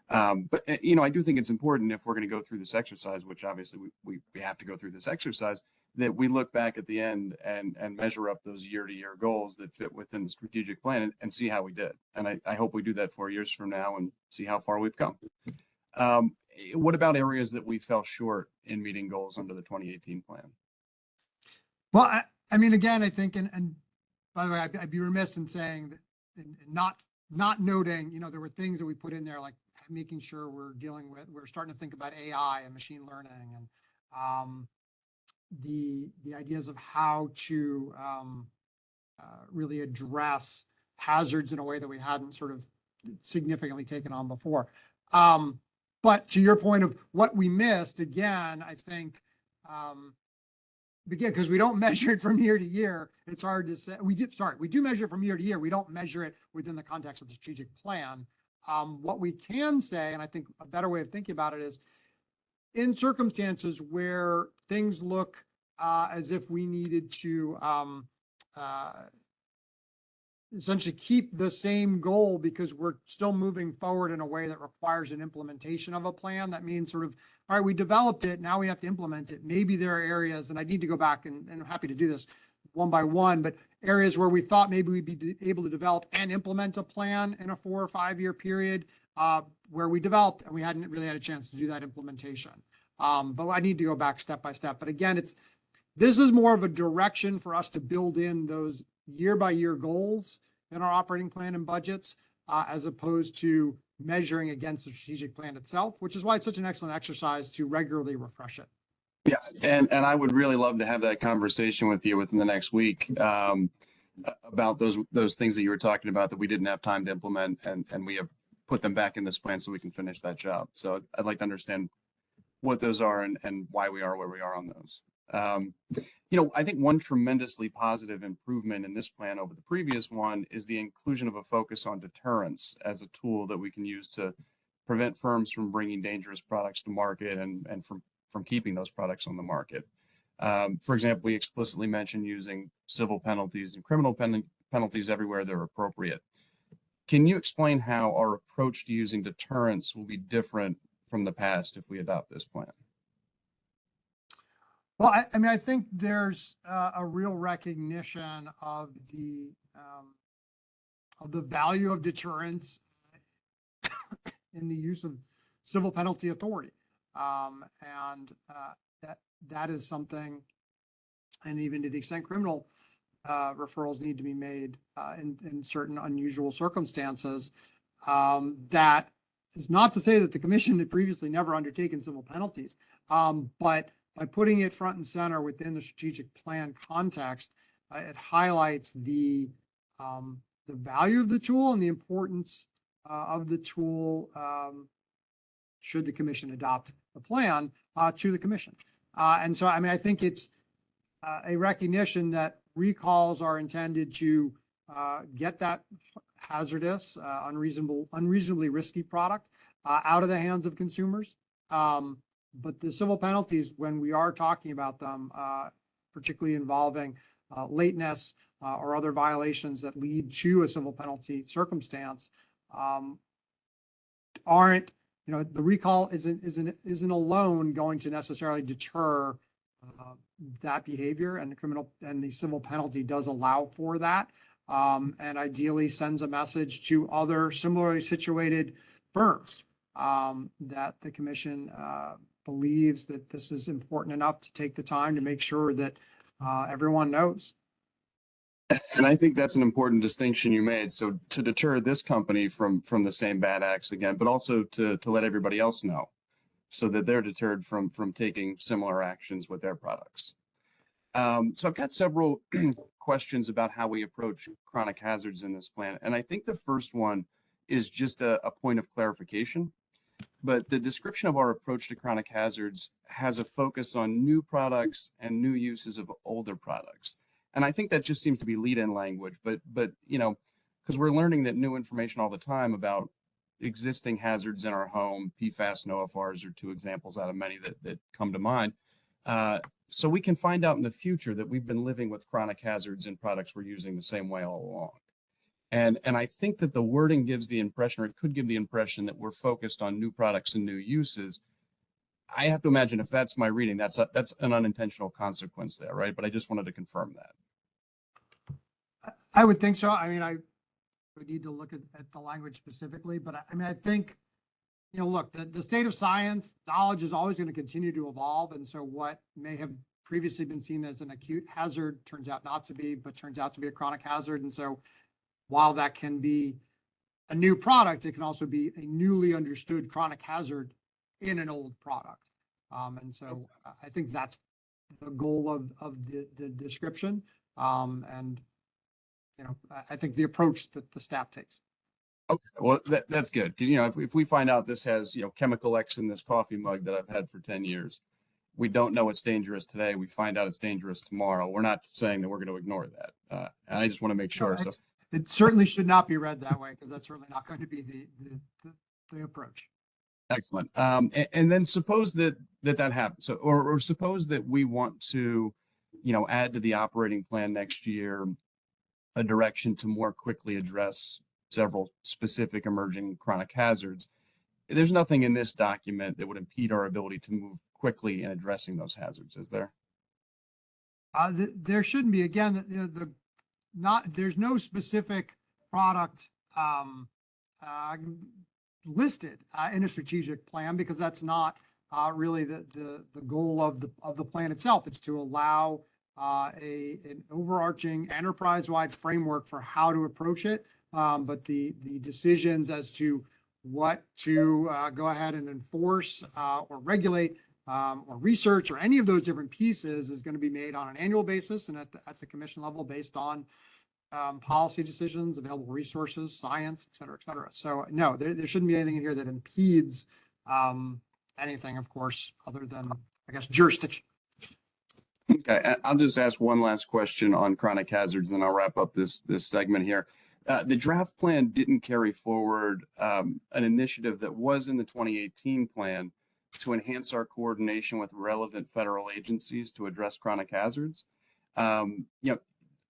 S6: Um, but, uh, you know, I do think it's important if we're going to go through this exercise, which obviously we, we, we have to go through this exercise, that we look back at the end and, and measure up those year to year goals that fit within the strategic plan and, and see how we did. And I, I hope we do that four years from now and see how far we've come. Um, eh, what about areas that we fell short in meeting goals under the 2018 plan?
S4: Well, I, I mean, again, I think, and, and by the way, I'd, I'd be remiss in saying that, not, not noting, you know, there were things that we put in there, like making sure we're dealing with, we're starting to think about AI and machine learning and, um, the, the ideas of how to, um, uh, really address hazards in a way that we hadn't sort of significantly taken on before. Um, but to your point of what we missed, again, I think, um, again, because we don't measure it from year to year, it's hard to say, we did, sorry, we do measure it from year to year. We don't measure it within the context of the strategic plan. Um, what we can say, and I think a better way of thinking about it is in circumstances where things look uh, as if we needed to um, uh, essentially keep the same goal because we're still moving forward in a way that requires an implementation of a plan. That means sort of, all right, we developed it, now we have to implement it. Maybe there are areas, and I need to go back and, and I'm happy to do this one by one, but areas where we thought maybe we'd be able to develop and implement a plan in a four or five year period, uh, where we developed and we hadn't really had a chance to do that implementation. Um, but I need to go back step by step. But again, it's, this is more of a direction for us to build in those year by year goals in our operating plan and budgets, uh, as opposed to measuring against the strategic plan itself, which is why it's such an excellent exercise to regularly refresh it.
S6: Yeah, and, and I would really love to have that conversation with you within the next week, um, about those, those things that you were talking about that we didn't have time to implement and, and we have put them back in this plan so we can finish that job. So I'd like to understand what those are and, and why we are where we are on those. Um, you know, I think one tremendously positive improvement in this plan over the previous one is the inclusion of a focus on deterrence as a tool that we can use to prevent firms from bringing dangerous products to market and, and from, from keeping those products on the market. Um, for example, we explicitly mentioned using civil penalties and criminal pen- penalties everywhere they're appropriate. Can you explain how our approach to using deterrence will be different from the past if we adopt this plan?
S4: Well, I, I mean, I think there's uh, a real recognition of the, um, of the value of deterrence in the use of civil penalty authority. Um, and, uh, that, that is something, and even to the extent criminal, uh, referrals need to be made, uh, in, in certain unusual circumstances. Um, that is not to say that the commission had previously never undertaken civil penalties. Um, but by putting it front and center within the strategic plan context, uh, it highlights the um, the value of the tool and the importance uh, of the tool um, should the commission adopt the plan uh, to the commission. Uh, and so, I mean, I think it's uh, a recognition that recalls are intended to uh, get that hazardous, uh, unreasonable, unreasonably risky product uh, out of the hands of consumers. Um, but the civil penalties, when we are talking about them, uh, particularly involving uh, lateness uh, or other violations that lead to a civil penalty circumstance, um, aren't, you know, the recall isn't, isn't, isn't alone going to necessarily deter that behavior and the criminal, and the civil penalty does allow for that. Um, and ideally sends a message to other similarly situated firms um, that the commission uh, believes that this is important enough to take the time to make sure that uh, everyone knows.
S6: And I think that's an important distinction you made. So to deter this company from from the same bad acts again, but also to to let everybody else know, so that they're deterred from from taking similar actions with their products. Um, so I've got several questions about how we approach chronic hazards in this plan, and I think the first one is just a, a point of clarification. But the description of our approach to chronic hazards has a focus on new products and new uses of older products. And I think that just seems to be lead-in language, but but you know, because we're learning that new information all the time about existing hazards in our home, PFAS and OFRs are two examples out of many that that come to mind. Uh, so we can find out in the future that we've been living with chronic hazards in products we're using the same way all along. And and I think that the wording gives the impression, or it could give the impression that we're focused on new products and new uses. I have to imagine if that's my reading, that's a, that's an unintentional consequence there, right? But I just wanted to confirm that.
S4: I would think so. I mean, I would need to look at, at the language specifically, but I, I mean, I think, you know, look, the, the state of science, knowledge is always going to continue to evolve. And so what may have previously been seen as an acute hazard turns out not to be, but turns out to be a chronic hazard. And so while that can be a new product, it can also be a newly understood chronic hazard in an old product. Um, and so I- I think that's the goal of, of the, the description. Um, and you know, I, think the approach that the staff takes.
S6: Okay, well, that, that's good. Cause you know, if, if we find out this has, you know, chemical X in this coffee mug that I've had for ten years, we don't know it's dangerous today. We find out it's dangerous tomorrow. We're not saying that we're going to ignore that. Uh, and I just want to make sure. So,
S4: It certainly should not be read that way because that's certainly not going to be the, the, the, the approach.
S6: excellent. Um, and, and then suppose that, that that happens. So, or, or suppose that we want to, you know, add to the operating plan next year, a direction to more quickly address several specific emerging chronic hazards. There's nothing in this document that would impede our ability to move quickly in addressing those hazards, is there?
S4: Uh, th- there shouldn't be, again, the- the, not, there's no specific product, um, uh, listed, uh, in a strategic plan because that's not, uh, really the, the, the goal of the, of the plan itself. It's to allow, uh, a, an overarching enterprise-wide framework for how to approach it. Um, but the, the decisions as to what to, uh, go ahead and enforce, uh, or regulate, um, or research or any of those different pieces is going to be made on an annual basis and at the, commission level based on um, policy decisions, available resources, science, et cetera, et cetera. So no, there, there shouldn't be anything in here that impedes anything, of course, other than, I guess, jurisdiction.
S6: Okay, I'll just ask one last question on chronic hazards, then I'll wrap up this, this segment here. Uh, the draft plan didn't carry forward, um, an initiative that was in the twenty eighteen plan to enhance our coordination with relevant federal agencies to address chronic hazards. Um, you know,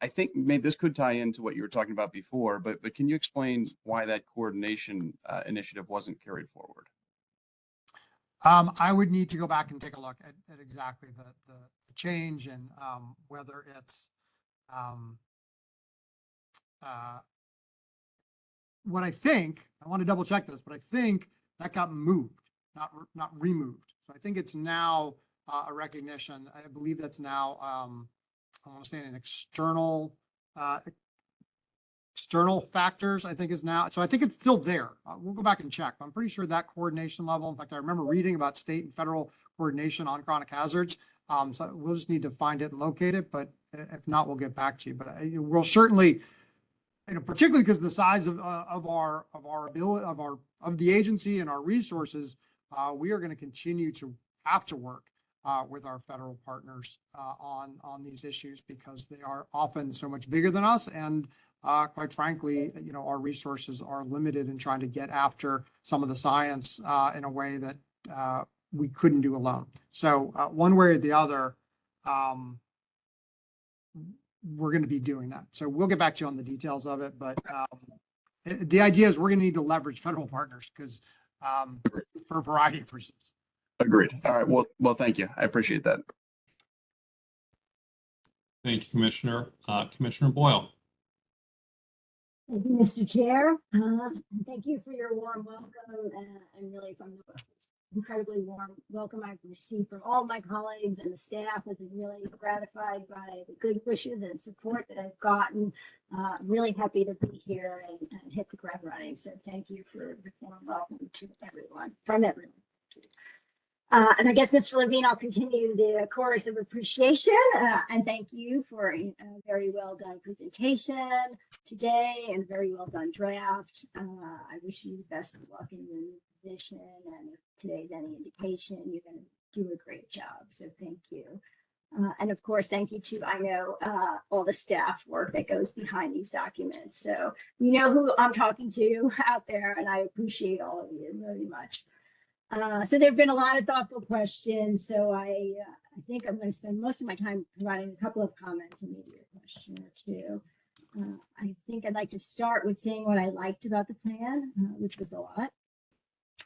S6: I think maybe this could tie into what you were talking about before, but, but can you explain why that coordination, uh, initiative wasn't carried forward?
S4: Um, I would need to go back and take a look at, at exactly the, the change and um, whether it's um, uh, what I think, I want to double check this, but I think that got moved, not, not removed. So I think it's now uh, a recognition. I believe that's now, um, I want to say an external, uh, external factors, I think is now, so I think it's still there. Uh, we'll go back and check. I'm pretty sure that coordination level, in fact, I remember reading about state and federal coordination on chronic hazards. Um, so we'll just need to find it and locate it, but if not, we'll get back to you. But we'll certainly, you know, particularly because of the size of, uh, of our, of our ability, of our, of the agency and our resources, uh, we are going to continue to have to work uh, with our federal partners uh, on, on these issues because they are often so much bigger than us and uh, quite frankly, you know, our resources are limited in trying to get after some of the science uh, in a way that uh, we couldn't do alone. So uh, one way or the other, um, we're going to be doing that. So we'll get back to you on the details of it, but um, the idea is we're going to need to leverage federal partners because um, for a variety of reasons.
S6: Agreed. All right. Well, well, thank you. I appreciate that.
S1: Thank you, Commissioner. Uh, Commissioner Boyle.
S7: Thank you, Mr. Chair. Uh, Thank you for your warm welcome uh, and really from the incredibly warm welcome I've received from all my colleagues and the staff. I've been really gratified by the good wishes and support that I've gotten. Uh, Really happy to be here and and hit the ground running. So thank you for the warm welcome to everyone, from everyone. Uh, and I guess, Mr. Levine, I'll continue the chorus of appreciation uh, and thank you for a very well done presentation today and very well done draft. Uh, I wish you the best of luck in your position and if today's any indication, you're going to do a great job. So thank you. Uh, and of course, thank you to, I know, uh, all the staff work that goes behind these documents. So you know who I'm talking to out there and I appreciate all of you very much. Uh, so there have been a lot of thoughtful questions. So I, uh, I think I'm going to spend most of my time providing a couple of comments and maybe a question or two. Uh, I think I'd like to start with saying what I liked about the plan, uh, which was a lot.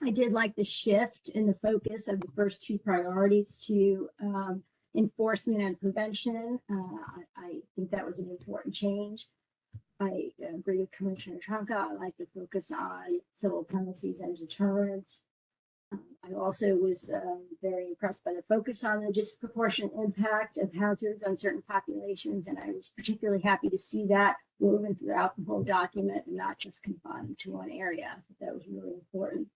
S7: I did like the shift in the focus of the first two priorities to um, enforcement and prevention. Uh, I, I think that was an important change. I agree with Commissioner Trumka. I like the focus on civil penalties and deterrence. Um, I also was um, very impressed by the focus on the disproportionate impact of hazards on certain populations, and I was particularly happy to see that woven throughout the whole document and not just confined to one area. That was really important.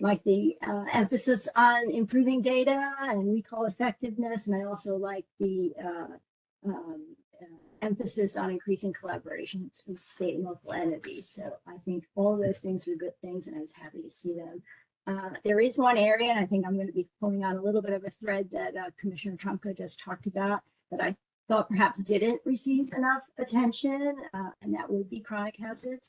S7: Like the uh, emphasis on improving data and recall effectiveness, and I also like the uh, um, uh, emphasis on increasing collaborations with state and local entities. So I think all those things were good things, and I was happy to see them. Uh, there is one area, and I think I'm going to be pulling on a little bit of a thread that uh, Commissioner Trumka just talked about that I thought perhaps didn't receive enough attention, uh, and that would be chronic hazards.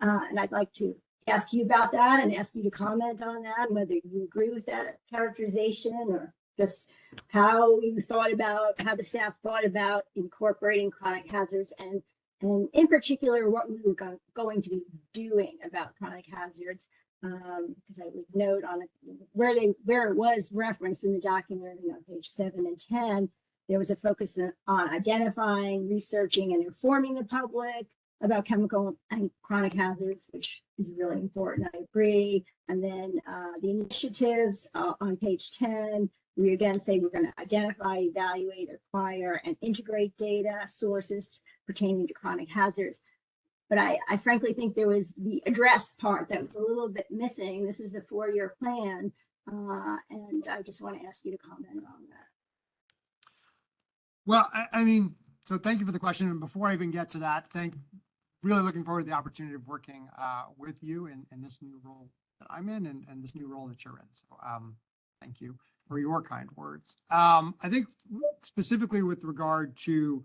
S7: Uh, and I'd like to ask you about that and ask you to comment on that, whether you agree with that characterization or just how you thought about, how the staff thought about incorporating chronic hazards and and in particular, what we were go going to be doing about chronic hazards. Um, because I would note on it, where they where it was referenced in the document, you know, page seven and ten, there was a focus on identifying, researching, and informing the public about chemical and chronic hazards, which is really important. I agree. And then uh, the initiatives uh, on page 10, we again say we're going to identify, evaluate, acquire, and integrate data sources pertaining to chronic hazards. But I, I frankly think there was the address part that was a little bit missing. This is a four-year plan, uh, and I just want to ask you to comment on that.
S4: Well, I, I mean, so thank you for the question. And before I even get to that, thank, really looking forward to the opportunity of working uh, with you in, in this new role that I'm in and, and this new role that you're in. So um, thank you for your kind words. Um, I think specifically with regard to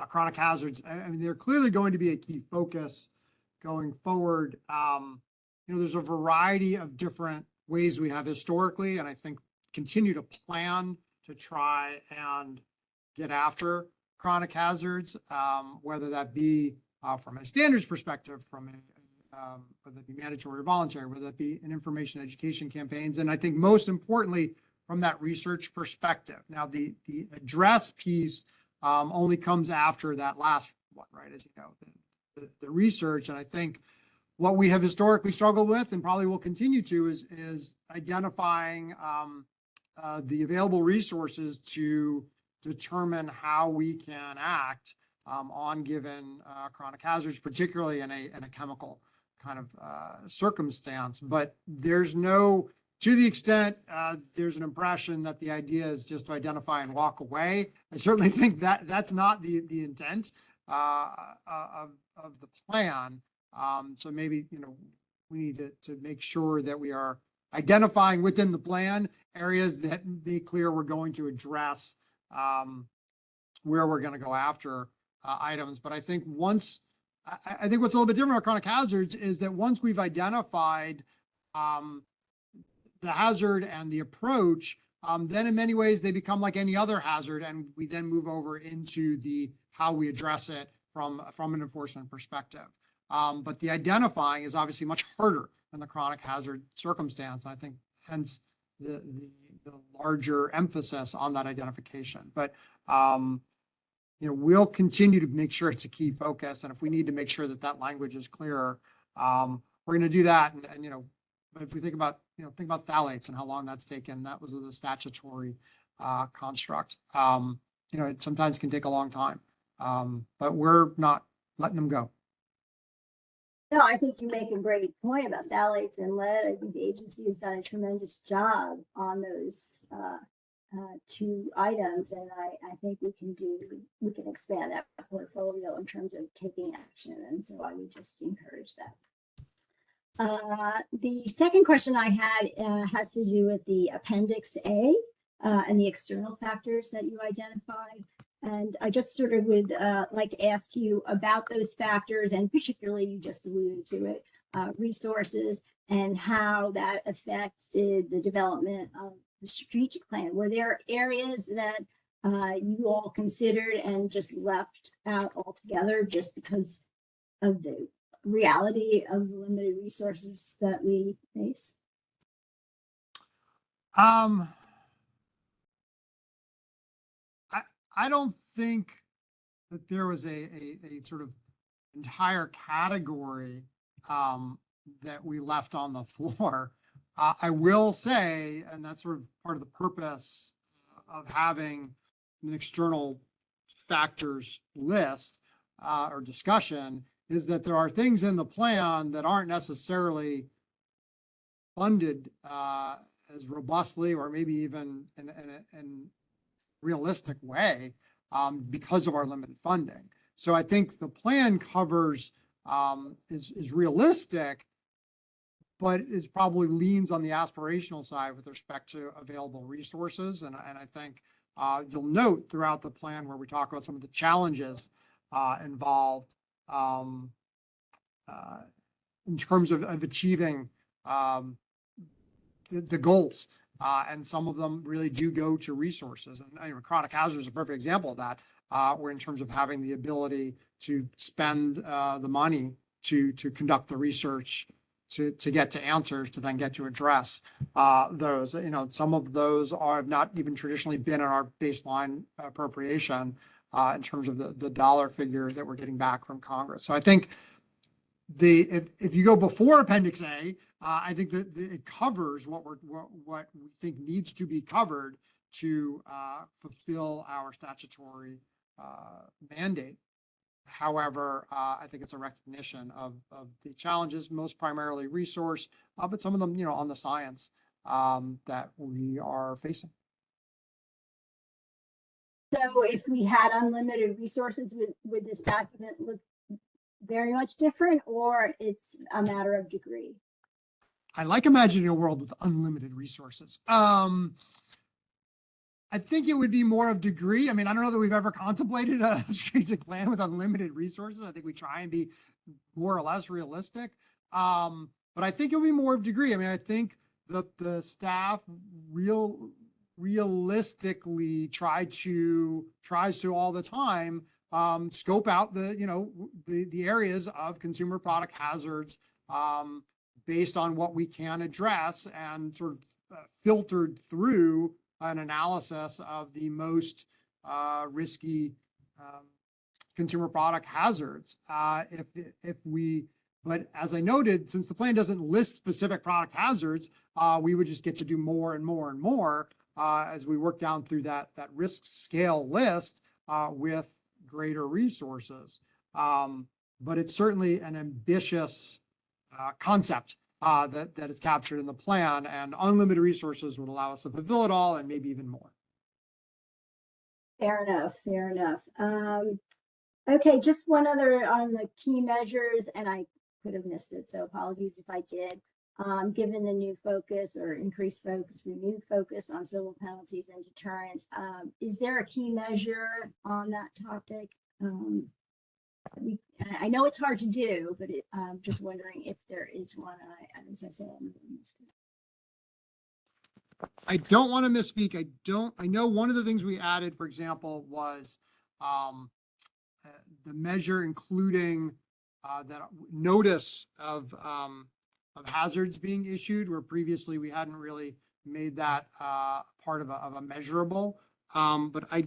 S4: uh, chronic hazards, I, I mean, they're clearly going to be a key focus going forward. Um, you know, there's a variety of different ways we have historically, and I think continue to plan to try and get after chronic hazards, um, whether that be uh, from a standards perspective, from a, um, whether it be mandatory or voluntary, whether it be in information education campaigns, and I think most importantly, from that research perspective. Now, the the address piece um, only comes after that last one, right? As you know, the, the, the research, and I think what we have historically struggled with, and probably will continue to, is is identifying um, uh, the available resources to determine how we can act on given uh, chronic hazards, particularly in a, in a chemical kind of uh, circumstance. But there's no, to the extent uh, there's an impression that the idea is just to identify and walk away. I certainly think that that's not the, the intent uh, uh, of, of the plan. Um, so maybe, you know, we need to, to make sure that we are identifying within the plan areas that be clear we're going to address um, where we're going to go after uh, items. But I think once, I, I think what's a little bit different about chronic hazards is that once we've identified um, the hazard and the approach, um, then in many ways they become like any other hazard, and we then move over into the how we address it from from an enforcement perspective. Um, but the identifying is obviously much harder in the chronic hazard circumstance, and I think hence the, the, the larger emphasis on that identification. But, um, you know, we'll continue to make sure it's a key focus. And if we need to make sure that that language is clearer, um, we're going to do that. And, and, you know, but if we think about, you know, think about phthalates and how long that's taken, that was the statutory uh, construct. Um, you know, it sometimes can take a long time, um, but we're not letting them go.
S7: No, I think you make a great point about phthalates and lead. I think the agency has done a tremendous job on those uh, uh, two items, and I, I think we can do we can expand that portfolio in terms of taking action. And so I would just encourage that. Uh, the second question I had uh, has to do with the Appendix A uh, and the external factors that you identified. And I just sort of would uh, like to ask you about those factors, and particularly you just alluded to it, resources and how that affected the development of the strategic plan. Were there areas that uh, you all considered and just left out altogether just because of the reality of the limited resources that we face?
S4: Um, I, I don't think that there was a, a, a sort of entire category, um, that we left on the floor. Uh, I will say, and that's sort of part of the purpose of having an external factors list, uh, or discussion, is that there are things in the plan that aren't necessarily funded, uh, as robustly or maybe even in, in, a- in realistic way um, because of our limited funding. So I think the plan covers um, is, is realistic, but it probably leans on the aspirational side with respect to available resources. And, and I think uh, you'll note throughout the plan where we talk about some of the challenges uh, involved um, uh, in terms of, of achieving um, the, the goals. Uh, and some of them really do go to resources. And know, chronic hazard is a perfect example of that, uh, where in terms of having the ability to spend uh, the money to to conduct the research, to to get to answers, to then get to address uh, those. You know, some of those are have not even traditionally been in our baseline appropriation uh, in terms of the the dollar figure that we're getting back from Congress. So I think the, if, if you go before Appendix A, uh, I think that that it covers what we're, what, what we think needs to be covered to, uh, fulfill our statutory, uh, mandate. However, uh, I think it's a recognition of, of the challenges, most primarily resource, uh, but some of them, you know, on the science, um, that we are facing.
S7: So if we had unlimited resources, would, would this document look very much different or it's a matter of degree?
S4: I like imagining a world with unlimited resources. Um, I think it would be more of degree. I mean, I don't know that we've ever contemplated a strategic plan with unlimited resources. I think we try and be more or less realistic. Um, but I think it would be more of degree. I mean, I think the the staff real realistically try to tries to all the time um, scope out the you know the the areas of consumer product hazards um, based on what we can address and sort of uh, filtered through an analysis of the most uh, risky um, consumer product hazards. Uh, if, if we, but as I noted, since the plan doesn't list specific product hazards, uh, we would just get to do more and more and more uh, as we work down through that, that risk scale list uh, with greater resources. Um, but it's certainly an ambitious uh, concept uh, that, that is captured in the plan and unlimited resources would allow us to fulfill it all and maybe even more.
S7: Fair enough, fair enough. Um, okay, just one other on the key measures, and I could have missed it, so apologies if I did. Um, given the new focus or increased focus, renewed focus on civil penalties and deterrence, um, is there a key measure on that topic? Um, we, I know it's hard to do, but it, I'm just wondering if there is one. I, as I said.
S4: I don't want to misspeak. I don't, I know one of the things we added, for example, was um, uh, the measure including uh, that notice of um, of hazards being issued, where previously we hadn't really made that uh, part of a, of a measurable. Um, but I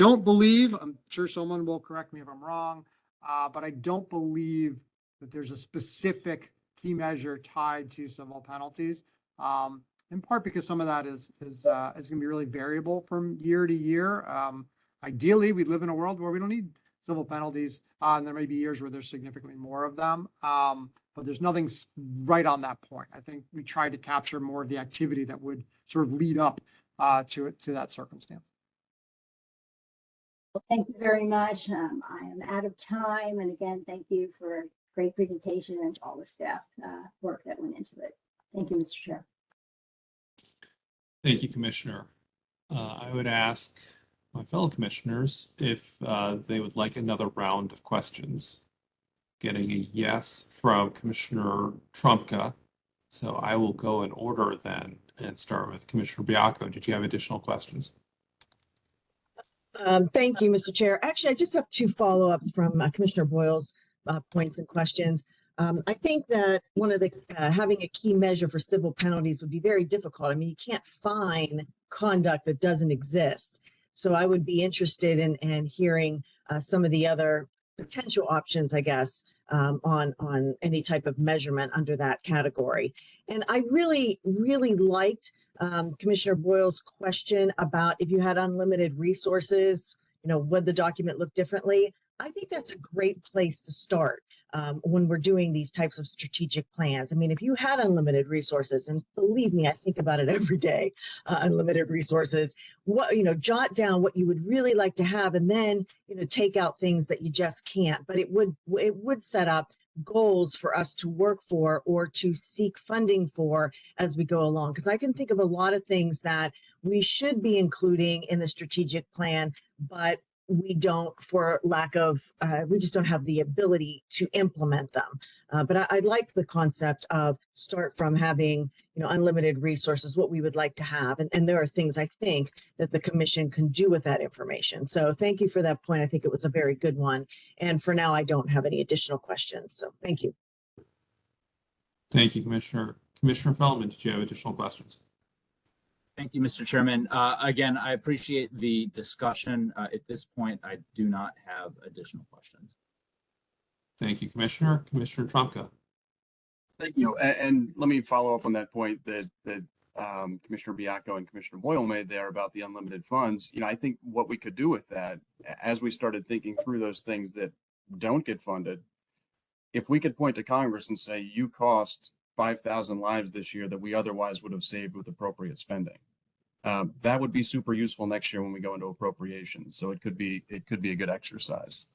S4: don't believe, I'm sure someone will correct me if I'm wrong, uh, but I don't believe that there's a specific key measure tied to civil penalties. Um, in part because some of that is, is, uh, is gonna be really variable from year to year. Um, ideally, we live in a world where we don't need civil penalties, uh, and there may be years where there's significantly more of them. Um, but there's nothing right on that point. I think we tried to capture more of the activity that would sort of lead up, uh, to it, to that circumstance.
S7: Well, thank you very much. Um, I am out of time. And again, thank you for a great presentation and all the staff, uh, work that went into it. Thank you, Mr. Chair.
S1: Thank you, Commissioner. Uh, I would ask my fellow commissioners if uh, they would like another round of questions. Getting a yes from Commissioner Trumka. So I will go in order then and start with Commissioner Baiocco. Did you have additional questions?
S5: Um, thank you, Mr. Chair. Actually, I just have two follow-ups from uh, Commissioner Boyle's uh, points and questions. Um, I think that one of the, uh, having a key measure for civil penalties would be very difficult. I mean, you can't fine conduct that doesn't exist. So I would be interested in, in hearing, uh, some of the other potential options, I guess, um, on, on any type of measurement under that category. And I really, really liked, um, Commissioner Boyle's question about if you had unlimited resources, you know, would the document look differently? I think that's a great place to start um, when we're doing these types of strategic plans. I mean, if you had unlimited resources, and believe me, I think about it every day, uh, unlimited resources, what, you know, jot down what you would really like to have and then, you know, take out things that you just can't. But it would, it would set up goals for us to work for or to seek funding for as we go along. Because I can think of a lot of things that we should be including in the strategic plan, but we don't for lack of, uh, we just don't have the ability to implement them. Uh, but I, I like the concept of start from having, you know, unlimited resources, what we would like to have. And, and there are things I think that the commission can do with that information. So thank you for that point. I think it was a very good one. And for now, I don't have any additional questions. So thank you.
S1: Thank you, Commissioner. Commissioner Feldman, did you have additional questions?
S2: Thank you, Mr. Chairman. Uh, again, I appreciate the discussion. Uh, at this point, I do not have additional questions.
S1: Thank you, Commissioner. Commissioner Trumka.
S6: Thank you. And, and let me follow up on that point that, that um, Commissioner Baiocco and Commissioner Boyle made there about the unlimited funds. You know, I think what we could do with that, as we started thinking through those things that don't get funded, if we could point to Congress and say, you cost 5,000 lives this year that we otherwise would have saved with appropriate spending. Um, that would be super useful next year when we go into appropriations. So it could be, it could be a good exercise.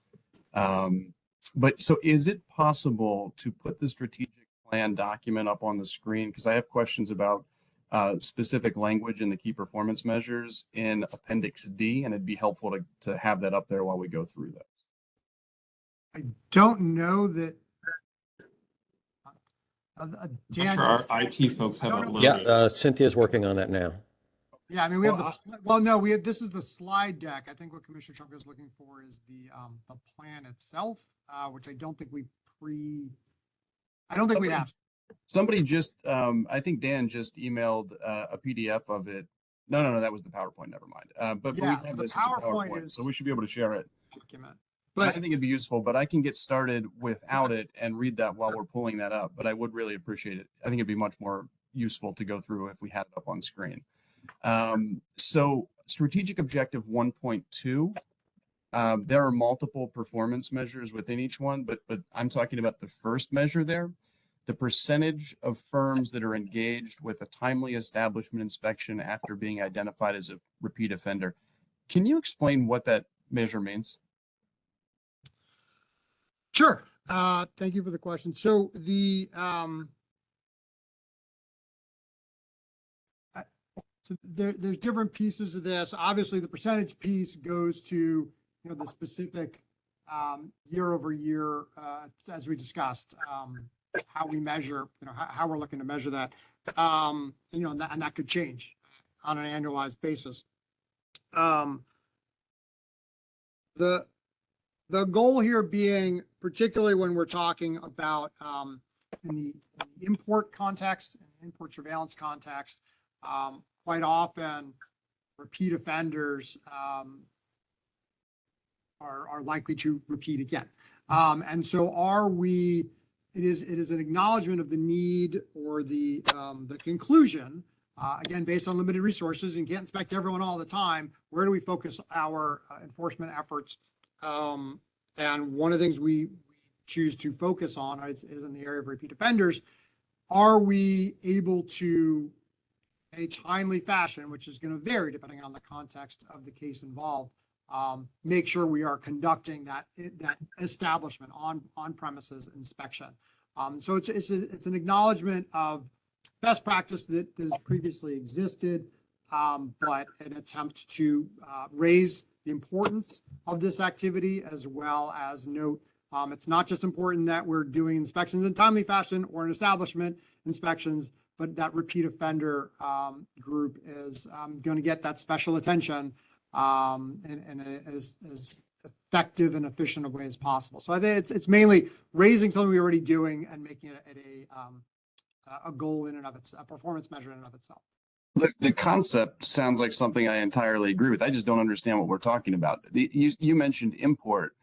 S6: Um, but so is it possible to put the strategic plan document up on the screen? Because I have questions about uh, specific language in the key performance measures in Appendix D, and it'd be helpful to, to have that up there while we go through this.
S4: I don't know that. Uh, uh,
S1: I'm
S4: Dan,
S1: sure our IT folks have it
S8: Yeah,
S1: loaded.
S8: uh, Cynthia's working on that now.
S4: Yeah, I mean, we have
S6: Well,
S4: the, well, no, we have, this is the slide deck. I think what Commissioner Trump is looking for is the, um, the plan itself, uh, which I don't think we pre, I don't think we have.
S6: Somebody just, um, I think Dan just emailed uh, a PDF of it. No, no, no, that was the PowerPoint. Never mind. Uh, but, but we have
S4: the PowerPoint
S6: PowerPoint,
S4: is-
S6: so we should be able to share it.
S4: document. But I
S6: think it'd be useful, but I can get started without it and read that while we're pulling that up. But I would really appreciate it. I think it'd be much more useful to go through if we had it up on screen. Um, so strategic objective 1.2, um, there are multiple performance measures within each one, but but I'm talking about the first measure there, the percentage of firms that are engaged with a timely establishment inspection after being identified as a repeat offender. Can you explain what that measure means?
S4: Sure. Uh, thank you for the question. So the, um, so there, there's different pieces of this. Obviously, the percentage piece goes to, you know, the specific, um, year over year, uh, as we discussed, um, how we measure, you know, how, how we're looking to measure that. Um, and, you know, and that, and that could change on an annualized basis. Um, the, the goal here being, particularly when we're talking about um, in the in the import context, in the import surveillance context, um, quite often repeat offenders um, are, are likely to repeat again. Um, and so are we, it is, it is an acknowledgement of the need or the, um, the conclusion, uh, again, based on limited resources and can't inspect everyone all the time, where do we focus our uh, enforcement efforts? Um, and one of the things we, choose to focus on is, is in the area of repeat offenders. Are we able to, a timely fashion, which is going to vary depending on the context of the case involved, um, make sure we are conducting that, that establishment on, on premises inspection. Um, so it's, it's, it's an acknowledgement of best practice that, that has previously existed, um, but an attempt to, uh, raise the importance of this activity as well as note, um, it's not just important that we're doing inspections in timely fashion or an establishment inspections, but that repeat offender, um, group is, um, going to get that special attention, um, as, as effective and efficient a way as possible. So I think it's, it's mainly raising something we're already doing and making it a, um, a- goal in and of its, a performance measure in and of itself.
S6: The, the concept sounds like something I entirely agree with. I just don't understand what we're talking about. The, you, you mentioned import.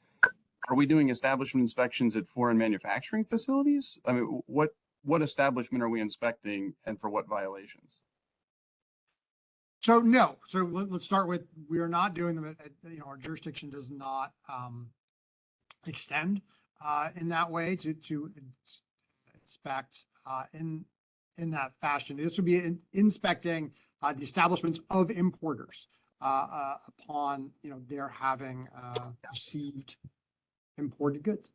S6: Are we doing establishment inspections at foreign manufacturing facilities? I mean, what, what establishment are we inspecting and for what violations?
S4: So no, so let, us start with, we are not doing them at, you know, our jurisdiction does not, um, extend, uh, in that way to, to inspect, uh, in, in that fashion. This would be in- inspecting, uh, the establishments of importers, uh, uh, upon, you know, their having, uh, received imported goods.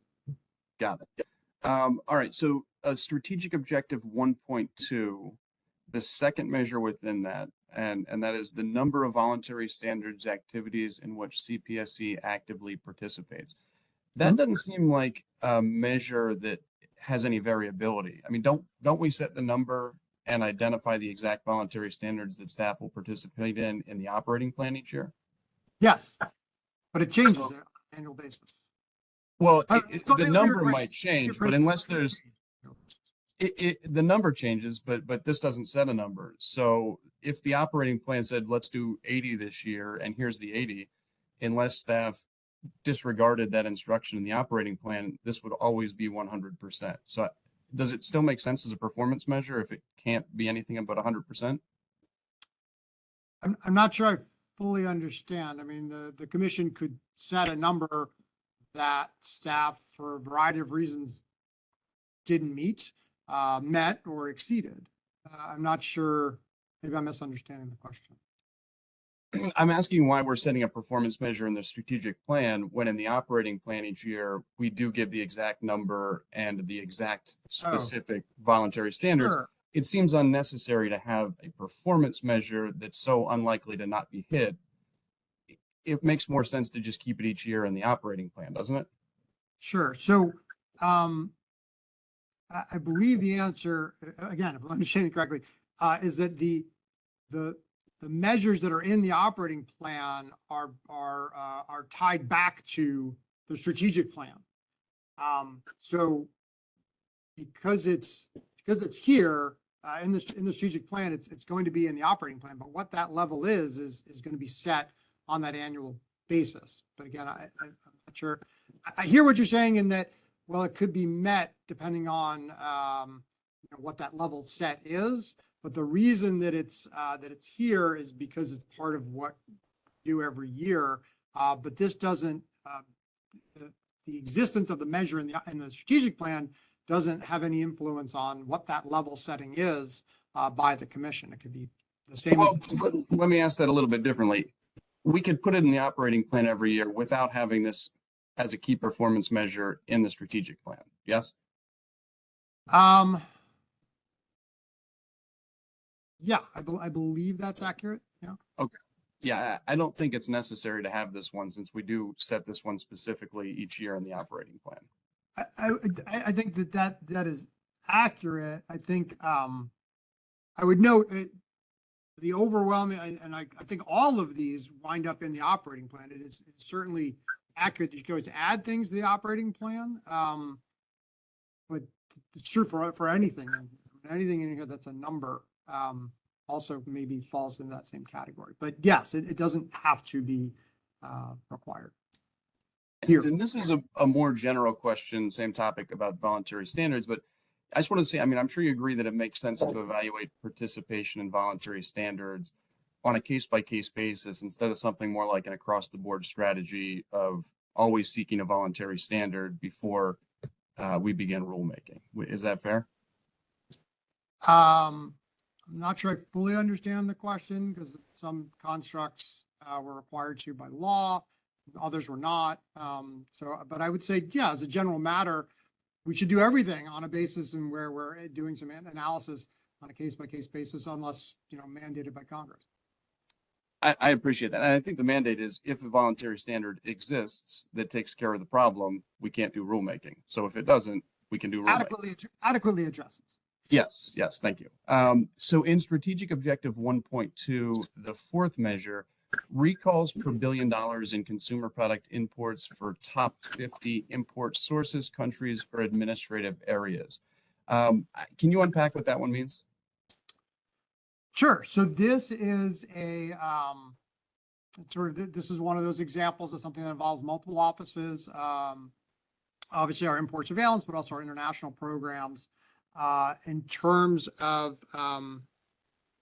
S6: Got it. Um, all right, so a strategic objective one point two, the second measure within that, and, and that is the number of voluntary standards activities in which CPSC actively participates. That doesn't seem like a measure that has any variability. I mean, don't, don't we set the number and identify the exact voluntary standards that staff will participate in, in the operating plan each year?
S4: Yes, but it changes
S6: So-
S4: on an annual basis.
S6: Well,
S4: Uh,
S6: it- the number might change, but unless there's it, it, the number changes, but, but this doesn't set a number. So if the operating plan said, let's do eighty this year and here's the eighty, unless staff disregarded that instruction in the operating plan, this would always be one hundred percent. So does it still make sense as a performance measure if it can't be anything but hundred percent?
S4: I'm, I'm not sure I fully understand. I mean, the, the commission could set a number that staff, for a variety of reasons, didn't meet, uh, met or exceeded. Uh, I'm not sure, maybe I'm misunderstanding the question.
S6: I'm asking why we're setting a performance measure in the strategic plan when in the operating plan each year, we do give the exact number and the exact specific voluntary standards.
S4: Sure.
S6: it seems unnecessary to have a performance measure that's so unlikely to not be hit. It makes more sense to just keep it each year in the operating plan, doesn't it?
S4: Sure. So, um, I, believe the answer, again, if I'm understanding correctly, uh, is that the, the, the measures that are in the operating plan are, are, uh, are tied back to the strategic plan. Um, so because it's, because it's here, uh, in the, in the strategic plan, it's, it's going to be in the operating plan, but what that level is, is, is going to be set on that annual basis. But again, I, I- I'm not sure. I hear what you're saying in that, well, it could be met depending on, um, you know, what that level set is. But the reason that it's, uh, that it's here is because it's part of what we do every year. Uh, but this doesn't, uh, the, the existence of the measure in the, in the strategic plan doesn't have any influence on what that level setting is, uh, by the commission. It could be the same.
S6: Well, let me ask that a little bit differently. We could put it in the operating plan every year without having this as a key performance measure in the strategic plan. Yes?
S4: Um. Yeah, I, bel I believe that's accurate. Yeah. Okay.
S6: Yeah, I don't think it's necessary to have this one since we do set this one specifically each year in the operating plan.
S4: I, I, I- think that that, that is accurate. I think, um, I would note it, the overwhelming, and, and I, I think all of these wind up in the operating plan. It is it's certainly accurate. that You can always add things to the operating plan. Um, but it's true for, for anything, anything in here that's a number, um, also maybe falls in that same category. But yes, it, it doesn't have to be, uh, required. Here.
S6: And this is a, a more general question, same topic about voluntary standards, but I just want to say, I mean, I'm sure you agree that it makes sense to evaluate participation in voluntary standards on a case by case basis instead of something more like an across the board strategy of always seeking a voluntary standard before uh, we begin rulemaking. Is that fair?
S4: Um, I'm not sure I fully understand the question because some constructs uh, were required to by law, others were not. Um, so, but I would say, yeah, as a general matter, we should do everything on a basis and where we're doing some analysis on a case by case basis unless, you know, mandated by Congress.
S6: I, I appreciate that. And I think the mandate is if a voluntary standard exists that takes care of the problem, we can't do rulemaking. So if it doesn't, we can do rulemaking.
S4: Adequately, ad- adequately addresses.
S6: Yes, yes, thank you. Um, so in strategic objective one point two, the fourth measure, recalls per billion dollars in consumer product imports for top fifty import sources, countries, or administrative areas. Um, can you unpack what that one means?
S4: Sure. So this is a, um, sort of, this is one of those examples of something that involves multiple offices. Um, obviously our import surveillance, but also our international programs. Uh, in terms of, um,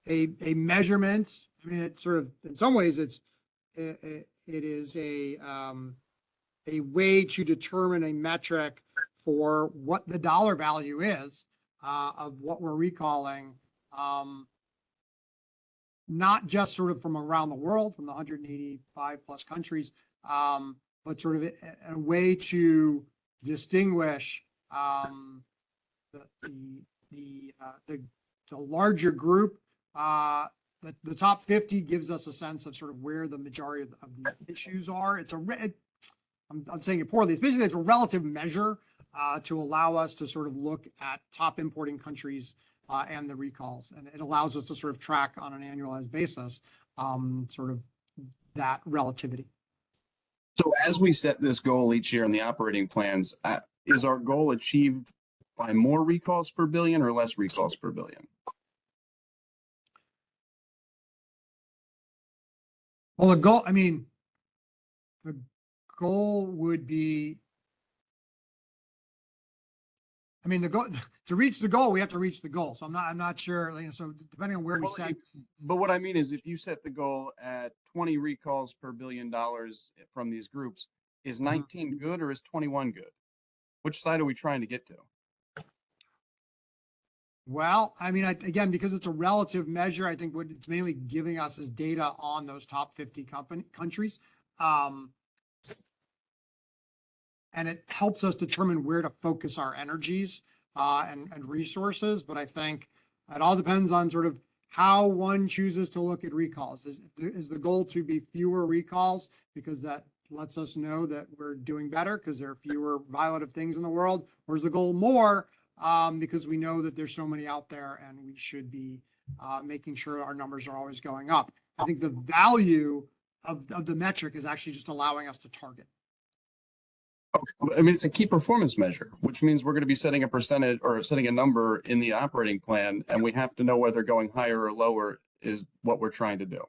S4: a, a measurement, I mean, it sort of, in some ways, it's, it, it is a, um, a way to determine a metric for what the dollar value is, uh, of what we're recalling. Um, not just sort of from around the world, from the 185 plus countries, um, but sort of a, a way to distinguish um, the the the, uh, the the larger group. Uh, the, the top 50 gives us a sense of sort of where the majority of the, of the issues are. It's a it, I'm, I'm saying it poorly. It's basically it's a relative measure uh, to allow us to sort of look at top importing countries uh, and the recalls. And it allows us to sort of track on an annualized basis, um, sort of that relativity.
S6: So as we set this goal each year in the operating plans, uh, is our goal achieved by more recalls per billion or less recalls per billion?
S4: Well, the goal, I mean, the goal would be, I mean, the goal, to reach the goal, we have to reach the goal. So I'm not, I'm not sure, you know, so depending on where we
S6: Well,
S4: set.
S6: But what I mean is if you set the goal at twenty recalls per billion dollars from these groups, is nineteen good or is twenty-one good? Which side are we trying to get to?
S4: Well, I mean, I, again, because it's a relative measure, I think what it's mainly giving us is data on those top fifty company, countries. Um, and it helps us determine where to focus our energies, uh, and, and resources, but I think it all depends on sort of how one chooses to look at recalls. Is, is the goal to be fewer recalls? Because that lets us know that we're doing better because there are fewer violative things in the world? Or is the goal more, um, because we know that there's so many out there and we should be uh, making sure our numbers are always going up. I think the value of, of the metric is actually just allowing us to target.
S6: I mean, it's a key performance measure, which means we're going to be setting a percentage or setting a number in the operating plan, and we have to know whether going higher or lower is what we're trying to do.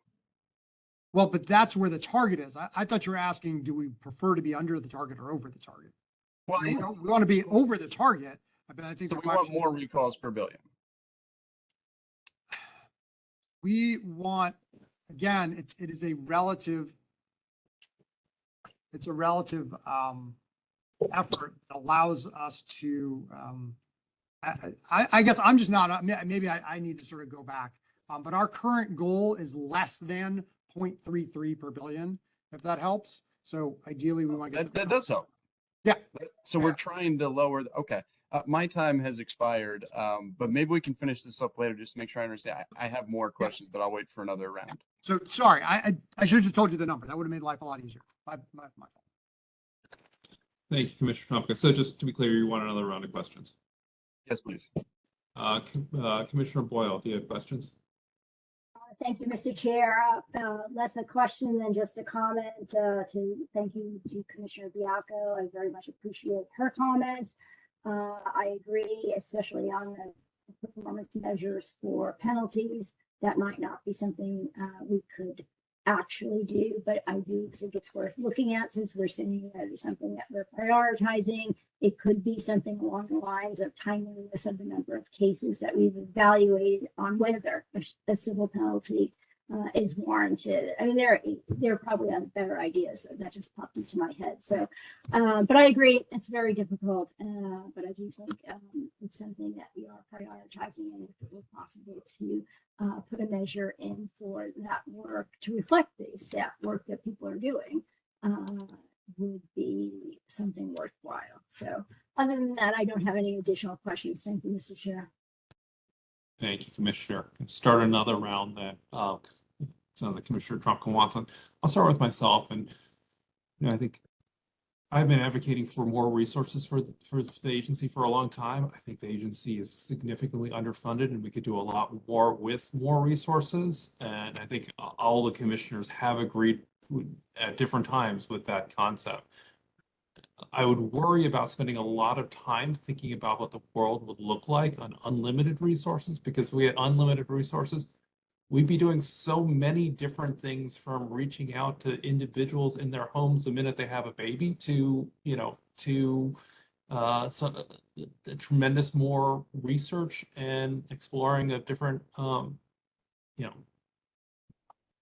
S4: Well, but that's where the target is. I, I thought you were asking, do we prefer to be under the target or over the target?
S6: Well,
S4: We we want to be over the target, but I think
S6: so we want more recalls per billion.
S4: we want, again, it's, it is a relative, it's a relative, um, effort that allows us to, um, I, I, I guess I'm just not, maybe I, I need to sort of go back. Um, but our current goal is less than 0.33 per billion, if that helps. So ideally, we want to
S6: That,
S4: get.
S6: that does help.
S4: Yeah.
S6: So we're trying to lower, the- okay, uh, my time has expired, um, but maybe we can finish this up later, just to make sure I understand. I, I have more questions, but I'll wait for another round.
S4: So, sorry, I, I, I should have just told you the number. That would have made life a lot easier. My, my, my fault.
S1: Thank you, Commissioner Trumka. So just to be clear, you want another round of questions?
S6: Yes, please.
S1: Uh, Com- uh, Commissioner Boyle, do you have questions?
S7: Uh, Thank you, Mr. Chair. Uh, uh, Less a question than just a comment uh, to thank you to Commissioner Baiocco. I very much appreciate her comments. Uh, I agree, especially on the performance measures for penalties. That might not be something uh, we could actually do, but I do think it's worth looking at since we're saying that it's something that we're prioritizing. It could be something along the lines of timeliness of the number of cases that we've evaluated on whether a civil penalty uh, is warranted. I mean, there there are probably other better ideas, but that just popped into my head. So, um, but I agree, it's very difficult. Uh, but I do think um, it's something that we are prioritizing, and if it were possible to uh, put a measure in for that work to reflect the staff work that people are doing, uh, would be something worthwhile. So, other than that, I don't have any additional questions. Thank you, Mr. Chair.
S1: Thank you, Commissioner. Start another round that, uh, sounds like Commissioner Trumka wants. on. I'll start with myself and, you know, I think I've been advocating for more resources for, the- for the agency for a long time. I think the agency is significantly underfunded and we could do a lot more with more resources. And I think all the commissioners have agreed at different times with that concept. I would worry about spending a lot of time thinking about what the world would look like on unlimited resources, because if we had unlimited resources, we'd be doing so many different things from reaching out to individuals in their homes the minute they have a baby to, you know, to uh, so, uh, tremendous more research and exploring of different, um, you know,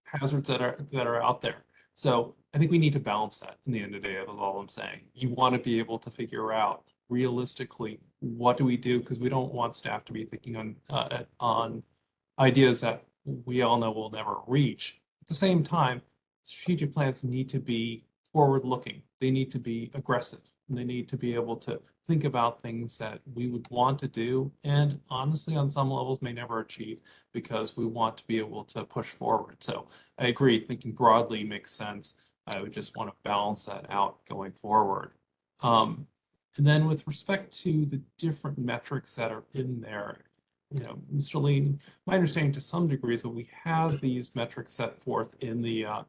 S1: hazards that are that are out there. So I think we need to balance that in the end of the day, is all I'm saying. You want to be able to figure out realistically, what do we do? Because we don't want staff to be thinking on, uh, on ideas that we all know we'll never reach. At the same time, strategic plans need to be forward-looking. They need to be aggressive. and They need to be able to think about things that we would want to do and honestly, on some levels, may never achieve because we want to be able to push forward. So I agree, thinking broadly makes sense. I would just want to balance that out going forward. Um, and then with respect to the different metrics that are in there, you know, Mr. Lean, my understanding to some degree is that we have these metrics set forth in the uh,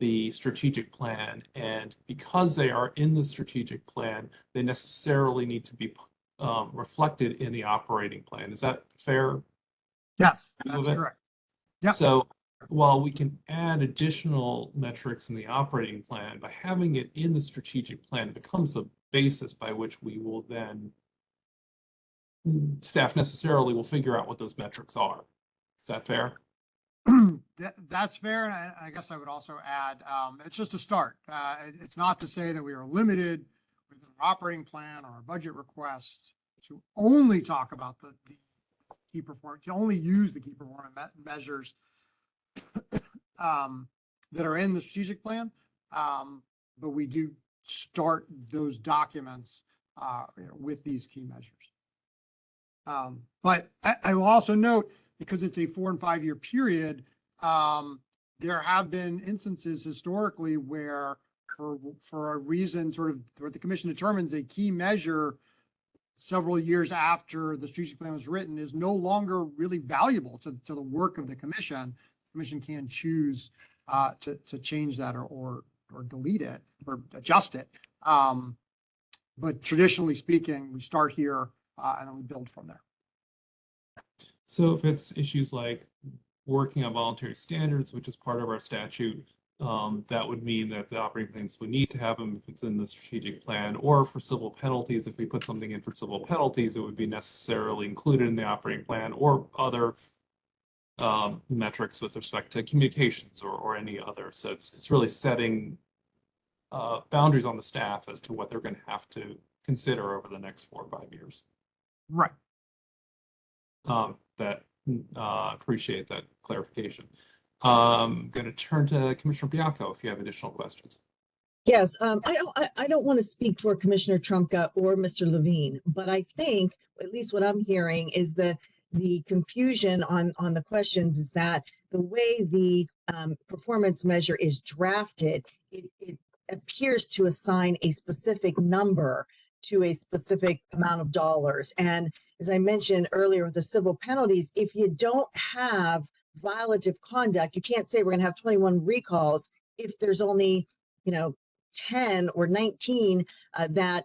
S1: the strategic plan, and because they are in the strategic plan, they necessarily need to be um, reflected in the operating plan. Is that fair?
S4: Yes, that's correct. Yep.
S1: So while we can add additional metrics in the operating plan, by having it in the strategic plan, it becomes the basis by which we will then staff necessarily will figure out what those metrics are. Is that fair?
S4: That, that's fair. And I, guess I would also add, um, it's just a start. Uh, it- it's not to say that we are limited within our operating plan or our budget requests to only talk about the, the key performance, to only use the key performance me- measures um, that are in the strategic plan. Um, but we do start those documents, uh, you know, with these key measures. Um, but I, I will also note, because it's a four and five year period, um, there have been instances historically where for, for a reason sort of what the commission determines a key measure several years after the strategic plan was written is no longer really valuable to, to the work of the commission. Commission can choose, uh, to, to change that or, or, or delete it or adjust it. Um, but traditionally speaking, we start here, uh, and then we build from there.
S1: So if it's issues like working on voluntary standards, which is part of our statute, um, that would mean that the operating plans would need to have them if it's in the strategic plan, or for civil penalties, if we put something in for civil penalties, it would be necessarily included in the operating plan or other um, metrics with respect to communications or, or any other. So it's, it's really setting uh, boundaries on the staff as to what they're going to have to consider over the next four or five years.
S4: Right.
S1: Um, that, uh, appreciate that clarification. Um, going to turn to Commissioner Baiocco if you have additional questions.
S5: Yes, um, I don't, I, I don't want to speak for Commissioner Trumka or Mr. Levine, but I think, at least what I'm hearing is that the confusion on, on the questions is that the way the, um, performance measure is drafted, it, it appears to assign a specific number to a specific amount of dollars. And as I mentioned earlier with the civil penalties, if you don't have violative conduct, you can't say we're gonna have 21 recalls if there's only, you know, 10 or 19 uh, that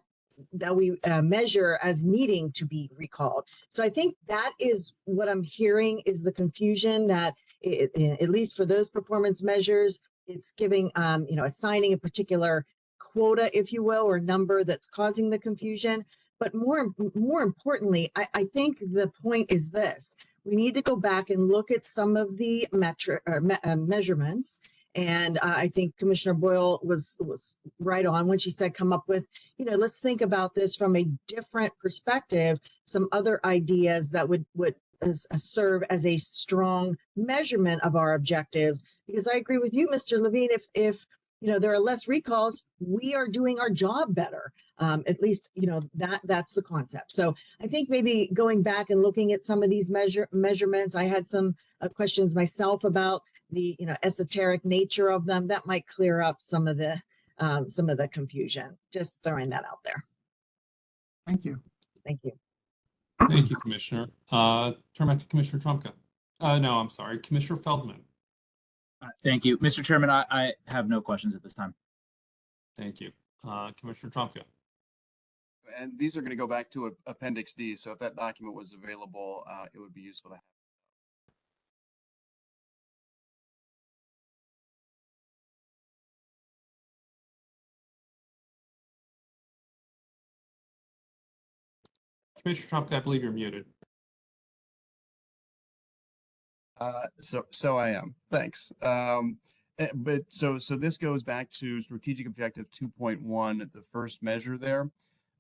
S5: that we uh, measure as needing to be recalled. So I think that is what I'm hearing is the confusion that i- i- at least for those performance measures, it's giving, um, you know, assigning a particular quota, if you will, or number that's causing the confusion. But more, more importantly, I, I think the point is this. We need to go back and look at some of the metric, me- uh, measurements and uh, I think Commissioner Boyle was was right on when she said, come up with, you know, let's think about this from a different perspective, some other ideas that would would as, as serve as a strong measurement of our objectives. Because I agree with you, Mr. Levine, if if you know there are less recalls, we are doing our job better. Um, at least, you know, that that's the concept. So I think maybe going back and looking at some of these measure measurements, I had some uh, questions myself about the you know esoteric nature of them that might clear up some of the um, some of the confusion. Just throwing that out there.
S4: Thank you.
S5: Thank you.
S1: Thank you, Commissioner. Uh, turn back to Commissioner Trumka. Uh, no, I'm sorry, Commissioner Feldman.
S2: Uh, Thank you. Mr. Chairman, I, I have no questions at this time.
S1: Thank you. Uh, Commissioner Trumka.
S6: And these are going to go back to a- Appendix D, so if that document was available, uh, it would be useful to have.
S1: Commissioner Trumka, I believe you're muted.
S6: Uh, so, so I am. Thanks. Um, eh, but so, so this goes back to strategic objective two point one, the first measure there.